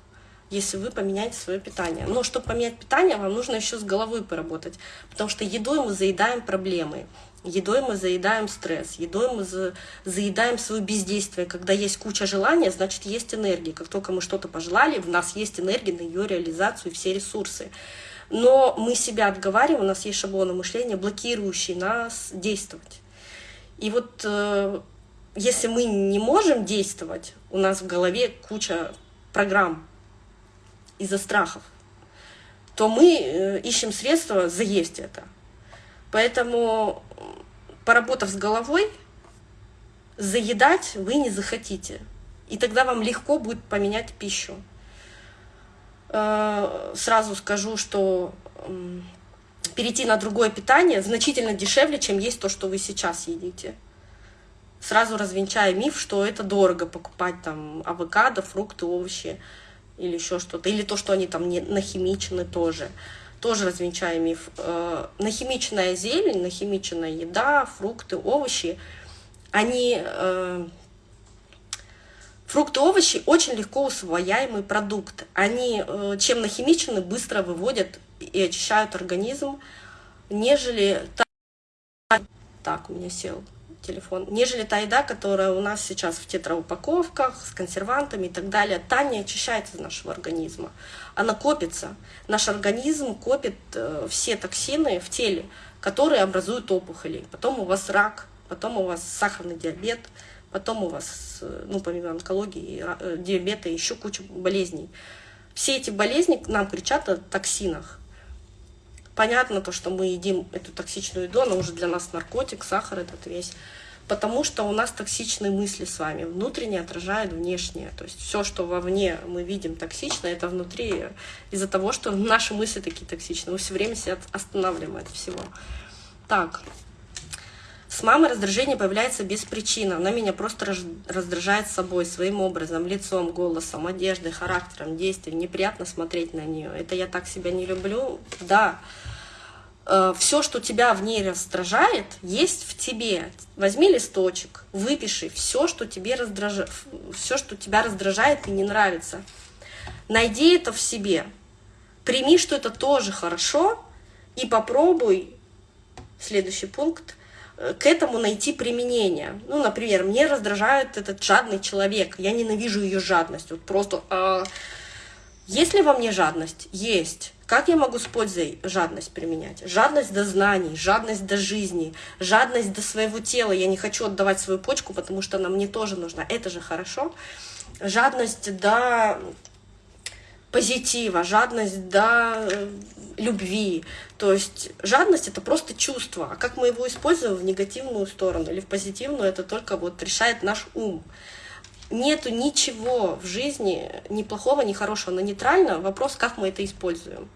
если вы поменяете свое питание. Но чтобы поменять питание, вам нужно еще с головой поработать, потому что едой мы заедаем проблемы, едой мы заедаем стресс, едой мы за, заедаем свое бездействие. Когда есть куча желания, значит есть энергия. Как только мы что-то пожелали, в нас есть энергия на ее реализацию и все ресурсы но мы себя отговариваем, у нас есть шаблоны мышления, блокирующие нас действовать. И вот э, если мы не можем действовать, у нас в голове куча программ из-за страхов, то мы э, ищем средства заесть это. Поэтому, поработав с головой, заедать вы не захотите. И тогда вам легко будет поменять пищу. Э, сразу скажу, что перейти на другое питание значительно дешевле, чем есть то, что вы сейчас едите. Сразу развенчая миф, что это дорого покупать там авокадо, фрукты, овощи или еще что-то. Или то, что они там не нахимичены тоже. Тоже развенчая миф. Э, нахимиченная зелень, нахимиченная еда, фрукты, овощи, они э, Фрукты, овощи очень легко усвояемый продукт. Они, э, чем нахимичены, быстро выводят и очищают организм, нежели та... Так, у меня сел телефон. Нежели та еда, которая у нас сейчас в тетраупаковках, с консервантами и так далее, та не очищается из нашего организма. Она копится. Наш организм копит э, все токсины в теле, которые образуют опухоли. Потом у вас рак, потом у вас сахарный диабет, потом у вас, ну, помимо онкологии, э, диабета, еще куча болезней. Все эти болезни нам кричат о токсинах. Понятно то, что мы едим эту токсичную еду, она уже для нас наркотик, сахар этот весь. Потому что у нас токсичные мысли с вами. Внутреннее отражает внешнее. То есть все, что вовне мы видим токсично, это внутри из-за того, что наши мысли такие токсичные. Мы все время себя останавливаем от всего. Так, С мамой раздражение появляется без причины. Она меня просто раздражает собой, своим образом, лицом, голосом, одеждой, характером, действием. Неприятно смотреть на нее. Это я так себя не люблю? Да. Э, Все, что тебя в ней раздражает, есть в тебе. Возьми листочек, выпиши все, что тебе раздражает, все, что тебя раздражает и не нравится. Найди это в себе. Прими, что это тоже хорошо, и попробуй, следующий пункт, к этому найти применение. Ну, например, мне раздражает этот жадный человек, я ненавижу ее жадность. Вот просто... А... Есть ли во мне жадность? Есть. Как я могу с пользой жадность применять? Жадность до знаний, жадность до жизни, жадность до своего тела. Я не хочу отдавать свою почку, потому что она мне тоже нужна. Это же хорошо. Жадность до позитива, жадность до э, любви. То есть жадность это просто чувство. А как мы его используем в негативную сторону или в позитивную, это только вот решает наш ум. Нету ничего в жизни ни плохого, ни хорошего, но нейтрально. Вопрос, как мы это используем.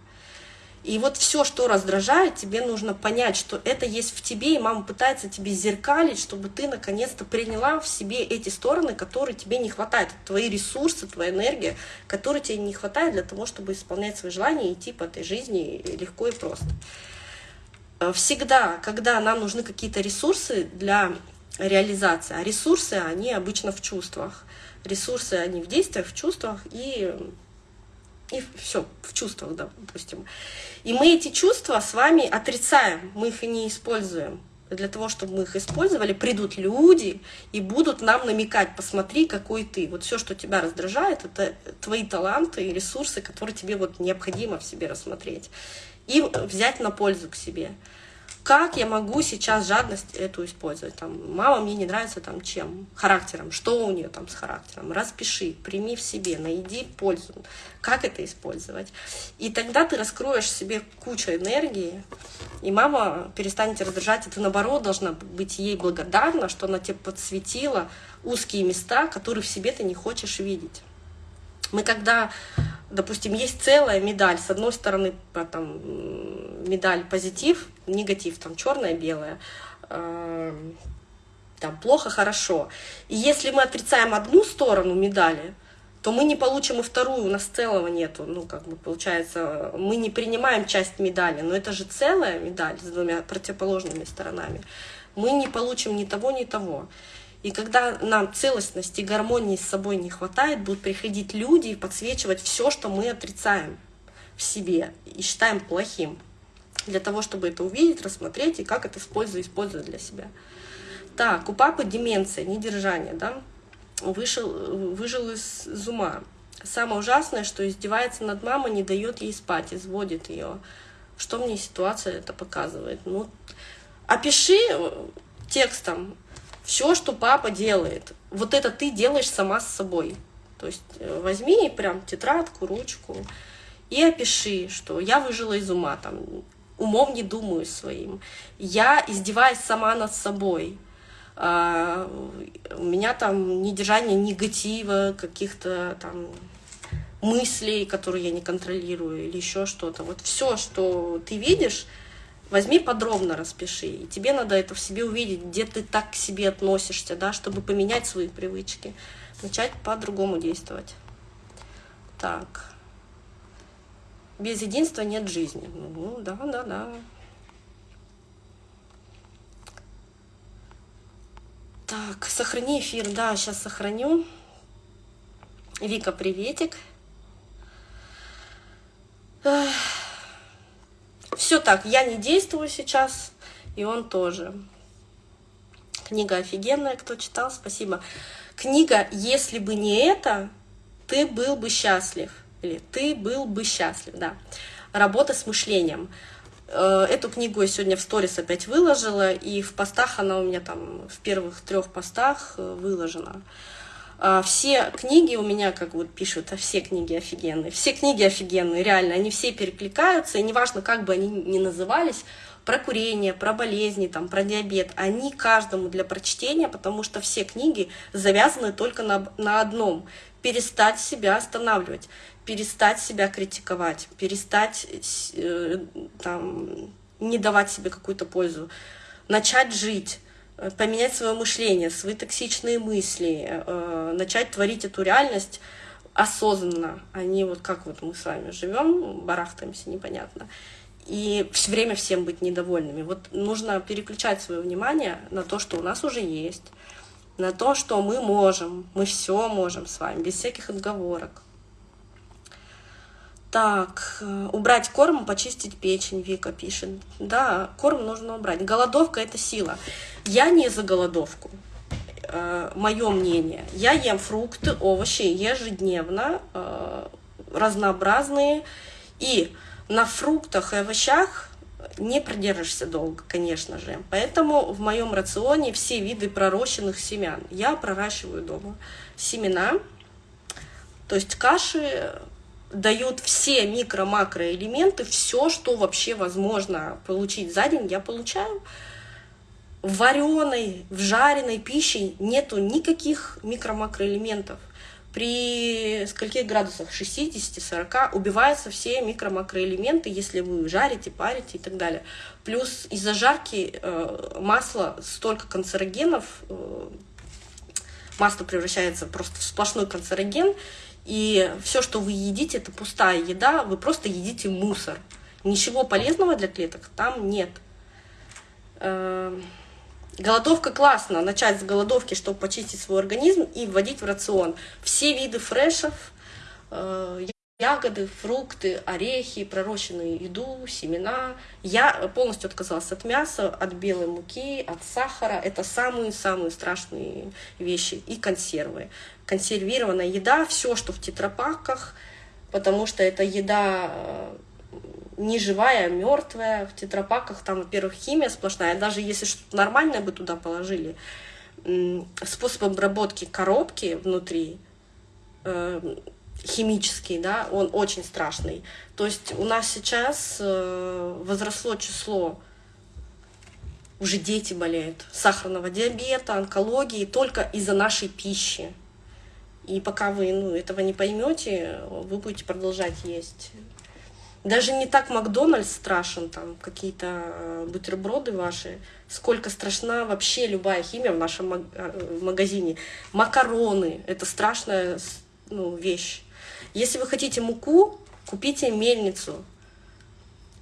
И вот все, что раздражает, тебе нужно понять, что это есть в тебе, и мама пытается тебе зеркалить, чтобы ты наконец-то приняла в себе эти стороны, которые тебе не хватает, твои ресурсы, твоя энергия, которые тебе не хватает для того, чтобы исполнять свои желания и идти по этой жизни легко и просто. Всегда, когда нам нужны какие-то ресурсы для реализации, а ресурсы, они обычно в чувствах, ресурсы, они в действиях, в чувствах и и все, в чувствах, да, допустим. И мы эти чувства с вами отрицаем, мы их и не используем. Для того, чтобы мы их использовали, придут люди и будут нам намекать, посмотри, какой ты. Вот все, что тебя раздражает, это твои таланты и ресурсы, которые тебе вот необходимо в себе рассмотреть и взять на пользу к себе как я могу сейчас жадность эту использовать? Там, мама мне не нравится там чем? Характером. Что у нее там с характером? Распиши, прими в себе, найди пользу. Как это использовать? И тогда ты раскроешь себе кучу энергии, и мама перестанет раздражать, и ты наоборот должна быть ей благодарна, что она тебе подсветила узкие места, которые в себе ты не хочешь видеть. Мы когда допустим, есть целая медаль, с одной стороны там, медаль позитив, негатив, там черная, белая, э, там плохо, хорошо. И если мы отрицаем одну сторону медали, то мы не получим и вторую, у нас целого нету. Ну, как бы получается, мы не принимаем часть медали, но это же целая медаль с двумя противоположными сторонами. Мы не получим ни того, ни того. И когда нам целостности гармонии с собой не хватает, будут приходить люди и подсвечивать все, что мы отрицаем в себе и считаем плохим. Для того, чтобы это увидеть, рассмотреть и как это использовать, использовать для себя. Так, у папы деменция, недержание, да? Вышел, выжил из, из ума. Самое ужасное, что издевается над мамой, не дает ей спать, изводит ее. Что мне ситуация это показывает? Ну, опиши текстом, все, что папа делает, вот это ты делаешь сама с собой. То есть э, возьми прям тетрадку, ручку и опиши, что я выжила из ума, там, умом не думаю своим. Я издеваюсь сама над собой. А, у меня там недержание негатива, каких-то там мыслей, которые я не контролирую, или еще что-то. Вот все, что ты видишь, Возьми подробно распиши, и тебе надо это в себе увидеть, где ты так к себе относишься, да, чтобы поменять свои привычки, начать по-другому действовать. Так. Без единства нет жизни. Ну, да, да, да. Так, сохрани эфир. Да, сейчас сохраню. Вика, приветик. Эх. Все так, я не действую сейчас, и он тоже. Книга офигенная, кто читал, спасибо. Книга «Если бы не это, ты был бы счастлив». Или «Ты был бы счастлив», да. Работа с мышлением. Э, эту книгу я сегодня в сторис опять выложила, и в постах она у меня там в первых трех постах э, выложена. А, все книги у меня, как вот пишут, а все книги офигенные. Все книги офигенные, реально, они все перекликаются, и неважно, как бы они ни назывались, про курение, про болезни, там, про диабет, они каждому для прочтения, потому что все книги завязаны только на, на одном — перестать себя останавливать, перестать себя критиковать, перестать э, там, не давать себе какую-то пользу, начать жить, поменять свое мышление, свои токсичные мысли, э, начать творить эту реальность осознанно, а не вот как вот мы с вами живем, барахтаемся непонятно, и все время всем быть недовольными. Вот нужно переключать свое внимание на то, что у нас уже есть, на то, что мы можем, мы все можем с вами, без всяких отговорок. Так, э, убрать корм, почистить печень, Вика пишет. Да, корм нужно убрать. Голодовка – это сила. Я не за голодовку. Э, Мое мнение. Я ем фрукты, овощи ежедневно, э, разнообразные. И на фруктах и овощах не продержишься долго, конечно же. Поэтому в моем рационе все виды пророщенных семян. Я проращиваю дома семена, то есть каши, дает все микро-макроэлементы, все, что вообще возможно получить за день, я получаю. В вареной, в жареной пище нету никаких микро-макроэлементов. При скольких градусах? 60-40 убиваются все микро-макроэлементы, если вы жарите, парите и так далее. Плюс из-за жарки э, масла столько канцерогенов, э, масло превращается просто в сплошной канцероген, и все, что вы едите, это пустая еда, вы просто едите мусор. Ничего полезного для клеток там нет. Эм, голодовка классно, начать с голодовки, чтобы почистить свой организм и вводить в рацион все виды фрешев, э, ягоды, фрукты, орехи, пророщенную еду, семена. Я полностью отказалась от мяса, от белой муки, от сахара. Это самые-самые страшные вещи. И консервы. Консервированная еда, все, что в тетрапаках, потому что это еда э, не живая, а мертвая. В тетрапаках там, во-первых, химия сплошная. Даже если что-то нормальное бы туда положили, способ обработки коробки внутри э, химический, да, он очень страшный. То есть у нас сейчас э, возросло число, уже дети болеют, сахарного диабета, онкологии только из-за нашей пищи. И пока вы ну, этого не поймете, вы будете продолжать есть. Даже не так Макдональдс страшен, там какие-то э, бутерброды ваши, сколько страшна вообще любая химия в нашем э, магазине. Макароны — это страшная ну, вещь. Если вы хотите муку, купите мельницу.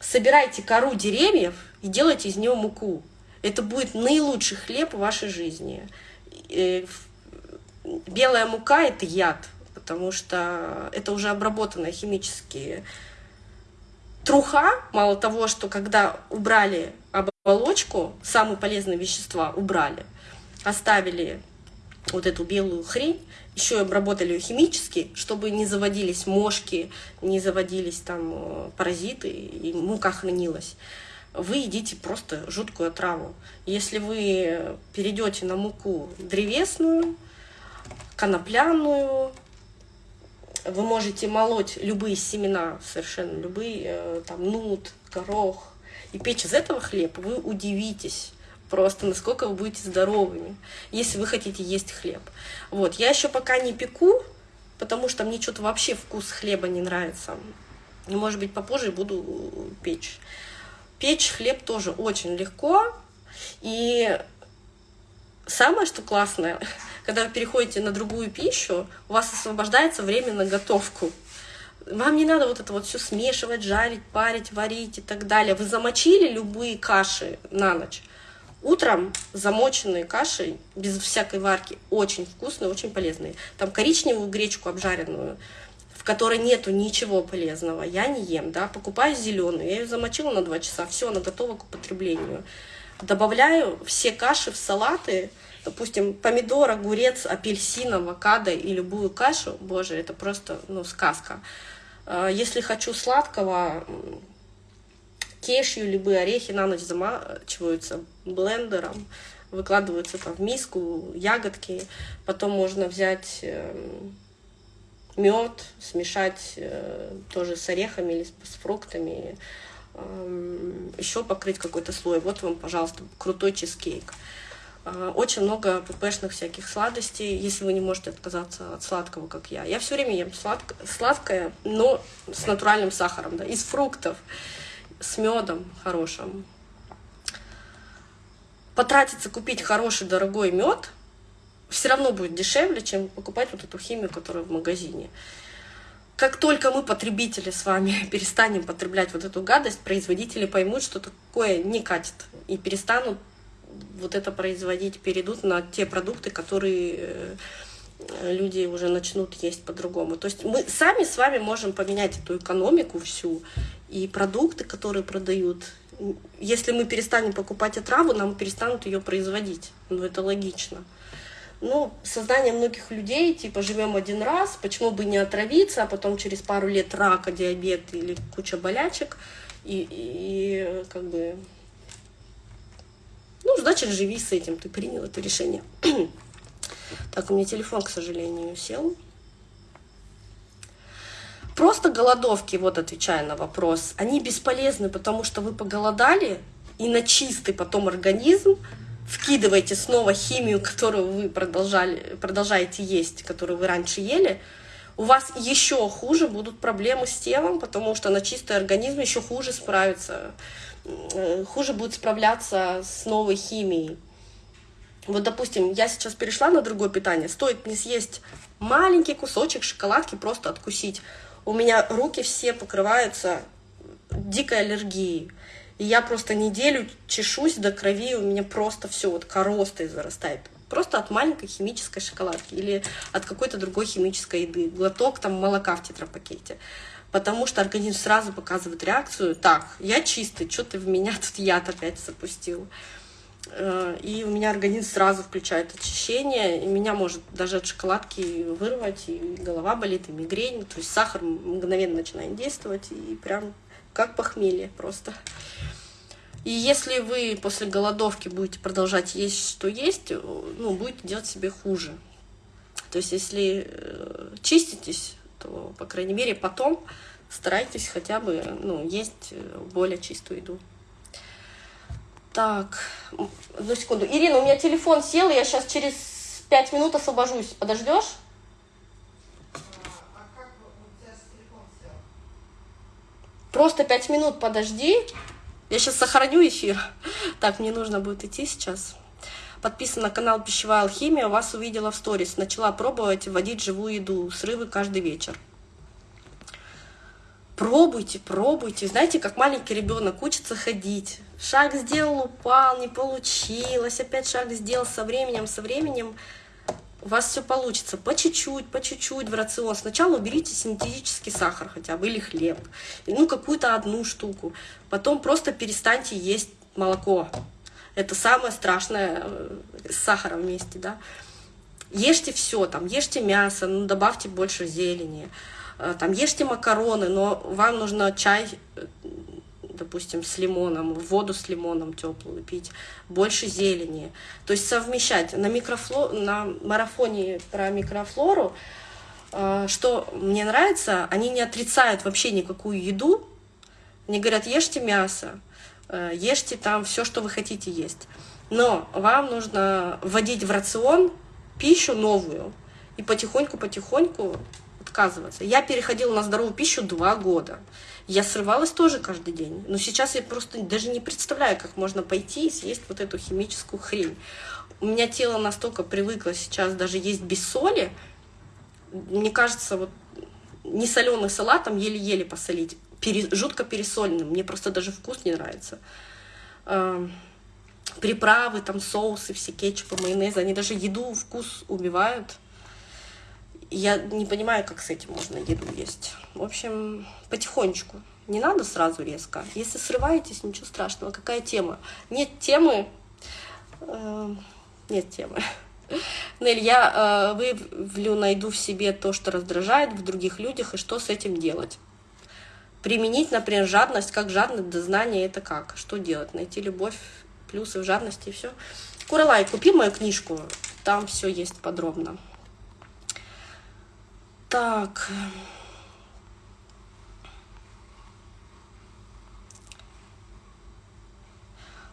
Собирайте кору деревьев и делайте из нее муку. Это будет наилучший хлеб в вашей жизни. Белая мука – это яд, потому что это уже обработанная химически. Труха, мало того, что когда убрали оболочку, самые полезные вещества убрали, оставили вот эту белую хрень, еще обработали ее химически, чтобы не заводились мошки, не заводились там э, паразиты, и мука хранилась. Вы едите просто жуткую отраву. Если вы перейдете на муку древесную, конопляную, вы можете молоть любые семена, совершенно любые, э, там, нут, горох, и печь из этого хлеб, вы удивитесь просто насколько вы будете здоровыми, если вы хотите есть хлеб. Вот, я еще пока не пеку, потому что мне что-то вообще вкус хлеба не нравится. Может быть, попозже буду печь. Печь хлеб тоже очень легко. И самое, что классное, когда вы переходите на другую пищу, у вас освобождается время на готовку. Вам не надо вот это вот все смешивать, жарить, парить, варить и так далее. Вы замочили любые каши на ночь. Утром замоченные каши, без всякой варки, очень вкусные, очень полезные. Там коричневую гречку обжаренную, в которой нету ничего полезного, я не ем, да, покупаю зеленую, я ее замочила на 2 часа, все, она готова к употреблению. Добавляю все каши в салаты, допустим, помидор, огурец, апельсин, авокадо и любую кашу, боже, это просто, ну, сказка. А, если хочу сладкого, кешью, любые орехи на ночь замачиваются блендером, выкладываются там в миску, ягодки. Потом можно взять эм, мед, смешать э, тоже с орехами или с фруктами, эм, еще покрыть какой-то слой. Вот вам, пожалуйста, крутой чизкейк. Э, очень много ппшных всяких сладостей, если вы не можете отказаться от сладкого, как я. Я все время ем сладко, сладкое, но с натуральным сахаром, да, из фруктов с медом хорошим. потратиться, купить хороший, дорогой мед, все равно будет дешевле, чем покупать вот эту химию, которая в магазине. Как только мы, потребители, с вами перестанем потреблять вот эту гадость, производители поймут, что такое не катит, и перестанут вот это производить, перейдут на те продукты, которые э, люди уже начнут есть по-другому. То есть мы сами с вами можем поменять эту экономику всю, и продукты, которые продают, если мы перестанем покупать отраву, нам перестанут ее производить. Ну, это логично ну, сознание многих людей, типа, живем один раз, почему бы не отравиться, а потом через пару лет рака, диабет или куча болячек, и, и, и как бы, ну, значит, живи с этим, ты принял это решение. Так, у меня телефон, к сожалению, сел. Просто голодовки, вот отвечая на вопрос, они бесполезны, потому что вы поголодали, и на чистый потом организм вкидываете снова химию, которую вы продолжали, продолжаете есть, которую вы раньше ели, у вас еще хуже будут проблемы с телом, потому что на чистый организм еще хуже справится, э, хуже будет справляться с новой химией. Вот, допустим, я сейчас перешла на другое питание, стоит не съесть маленький кусочек шоколадки, просто откусить. У меня руки все покрываются дикой аллергией. И я просто неделю чешусь до крови, у меня просто все вот коростой зарастает. Просто от маленькой химической шоколадки или от какой-то другой химической еды. Глоток там молока в тетрапакете. Потому что организм сразу показывает реакцию. Так, я чистый, что ты в меня тут яд опять запустил. Э, и у меня организм сразу включает очищение, и меня может даже от шоколадки вырвать, и голова болит, и мигрень. То есть сахар мгновенно начинает действовать, и прям как похмелье просто. И если вы после голодовки будете продолжать есть, что есть, ну, будете делать себе хуже. То есть если э, чиститесь, то, по крайней мере, потом старайтесь хотя бы ну, есть э, более чистую еду. Так, одну секунду. Ирина, у меня телефон сел, я сейчас через пять минут освобожусь. Подождешь? Просто пять минут подожди. Я сейчас сохраню эфир. Так, мне нужно будет идти сейчас. Подписан на канал Пищевая алхимия. Вас увидела в сторис. Начала пробовать вводить живую еду. Срывы каждый вечер. Пробуйте, пробуйте. Знаете, как маленький ребенок учится ходить. Шаг сделал, упал, не получилось. Опять шаг сделал со временем, со временем у вас все получится по чуть-чуть, по чуть-чуть в рацион. Сначала уберите синтетический сахар хотя бы или хлеб, ну какую-то одну штуку. Потом просто перестаньте есть молоко. Это самое страшное э, с сахаром вместе, да. Ешьте все, там, ешьте мясо, ну, добавьте больше зелени, э, там, ешьте макароны, но вам нужно чай э, допустим, с лимоном, воду с лимоном теплую пить, больше зелени. То есть совмещать. На, микрофло... на марафоне про микрофлору, э, что мне нравится, они не отрицают вообще никакую еду. Они говорят, ешьте мясо, э, ешьте там все, что вы хотите есть. Но вам нужно вводить в рацион пищу новую и потихоньку-потихоньку отказываться. Я переходила на здоровую пищу два года. Я срывалась тоже каждый день. Но сейчас я просто даже не представляю, как можно пойти и съесть вот эту химическую хрень. У меня тело настолько привыкло сейчас даже есть без соли. Мне кажется, вот не соленый салатом еле-еле посолить. Пере, жутко пересоленным. Мне просто даже вкус не нравится. Э, приправы, там соусы, все кетчупы, майонезы, они даже еду, вкус убивают. Я не понимаю, как с этим можно еду есть. В общем, потихонечку. Не надо сразу резко. Если срываетесь, ничего страшного. Какая тема? Нет темы. Э, нет темы. Нель, я э, выявлю, найду в себе то, что раздражает в других людях, и что с этим делать. Применить, например, жадность, как жадность до знания, это как? Что делать? Найти любовь, плюсы в жадности и все. Куралай, купи мою книжку, там все есть подробно. Так.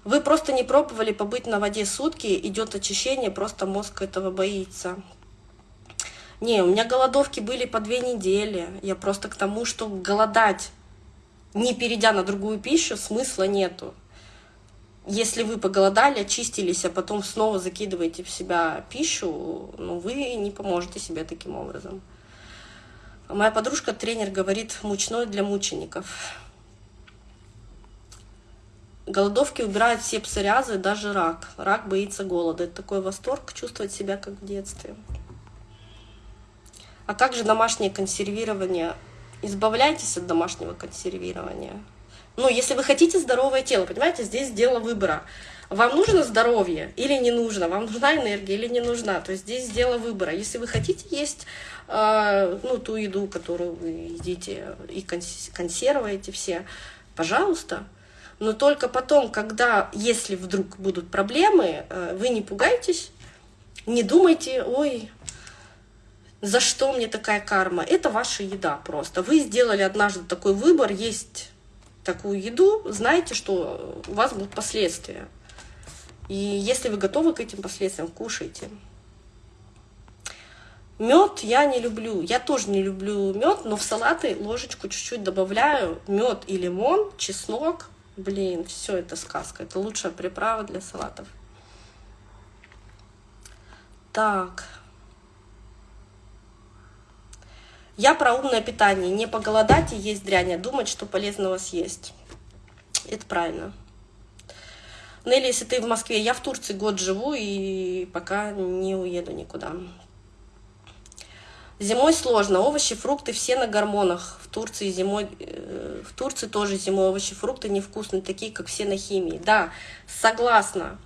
Вы просто не пробовали побыть на воде сутки, идет очищение, просто мозг этого боится. Не, у меня голодовки были по две недели. Я просто к тому, что голодать, не перейдя на другую пищу, смысла нету. если вы поголодали, очистились, а потом снова закидываете в себя пищу, ну, вы не поможете себе таким образом. Моя подружка, тренер, говорит, мучной для мучеников. Голодовки убирают все псориазы, даже рак. Рак боится голода. Это такой восторг, чувствовать себя как в детстве. А как же домашнее консервирование? Избавляйтесь от домашнего консервирования. Ну, если вы хотите здоровое тело, понимаете, здесь дело выбора. Вам нужно здоровье или не нужно? Вам нужна энергия или не нужна? То есть здесь дело выбора. Если вы хотите есть ну, ту еду, которую вы едите и консервируете все, пожалуйста. Но только потом, когда, если вдруг будут проблемы, э, вы не пугайтесь, не думайте, ой, за что мне такая карма. Это ваша еда просто. Вы сделали однажды такой выбор, есть такую еду, знаете, что у вас будут последствия. И если вы готовы к этим последствиям, кушайте. Мед я не люблю. Я тоже не люблю мед, но в салаты ложечку чуть-чуть добавляю. Мед и лимон, чеснок. Блин, все это сказка. Это лучшая приправа для салатов. Так. Я про умное питание. Не поголодать и есть дрянь, а думать, что полезного съесть. Это правильно. Нелли, если ты в Москве, я в Турции год живу и пока не уеду никуда. Зимой сложно. Овощи, фрукты все на гормонах. В Турции зимой, э, в Турции тоже зимой овощи, фрукты невкусные, такие, как все на химии. Да, согласна.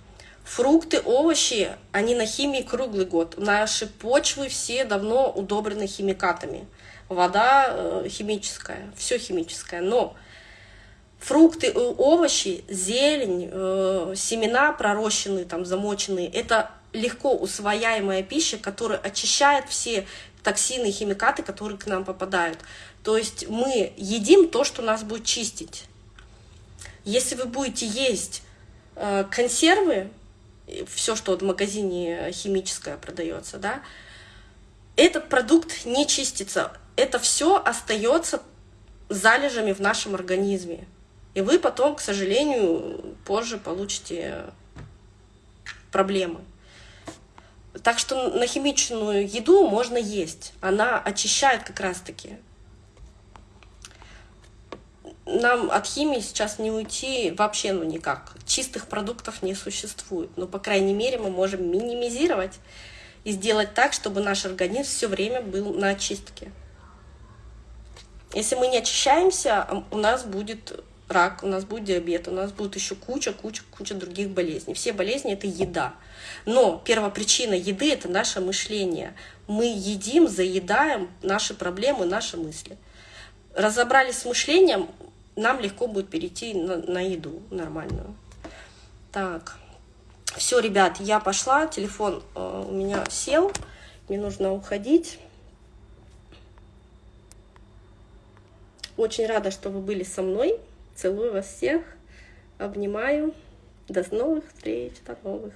Фрукты, овощи, они на химии круглый год. Наши почвы все давно удобрены химикатами. Вода э, химическая, все химическое. Но фрукты, овощи, зелень, э, семена пророщенные, там, замоченные, это легко усвояемая пища, которая очищает все токсины и химикаты, которые к нам попадают. То есть мы едим то, что нас будет чистить. Если вы будете есть э, консервы, все, что в магазине химическое продается, да, этот продукт не чистится. Это все остается залежами в нашем организме. И вы потом, к сожалению, позже получите проблемы. Так что на химичную еду можно есть. Она очищает как раз-таки нам от химии сейчас не уйти вообще ну никак. Чистых продуктов не существует. Но, по крайней мере, мы можем минимизировать и сделать так, чтобы наш организм все время был на очистке. Если мы не очищаемся, у нас будет рак, у нас будет диабет, у нас будет еще куча, куча, куча других болезней. Все болезни — это еда. Но первопричина еды — это наше мышление. Мы едим, заедаем наши проблемы, наши мысли. Разобрались с мышлением, нам легко будет перейти на, на еду нормальную. Так, все, ребят, я пошла, телефон э, у меня сел, мне нужно уходить. Очень рада, что вы были со мной. Целую вас всех, обнимаю. До новых встреч, до новых.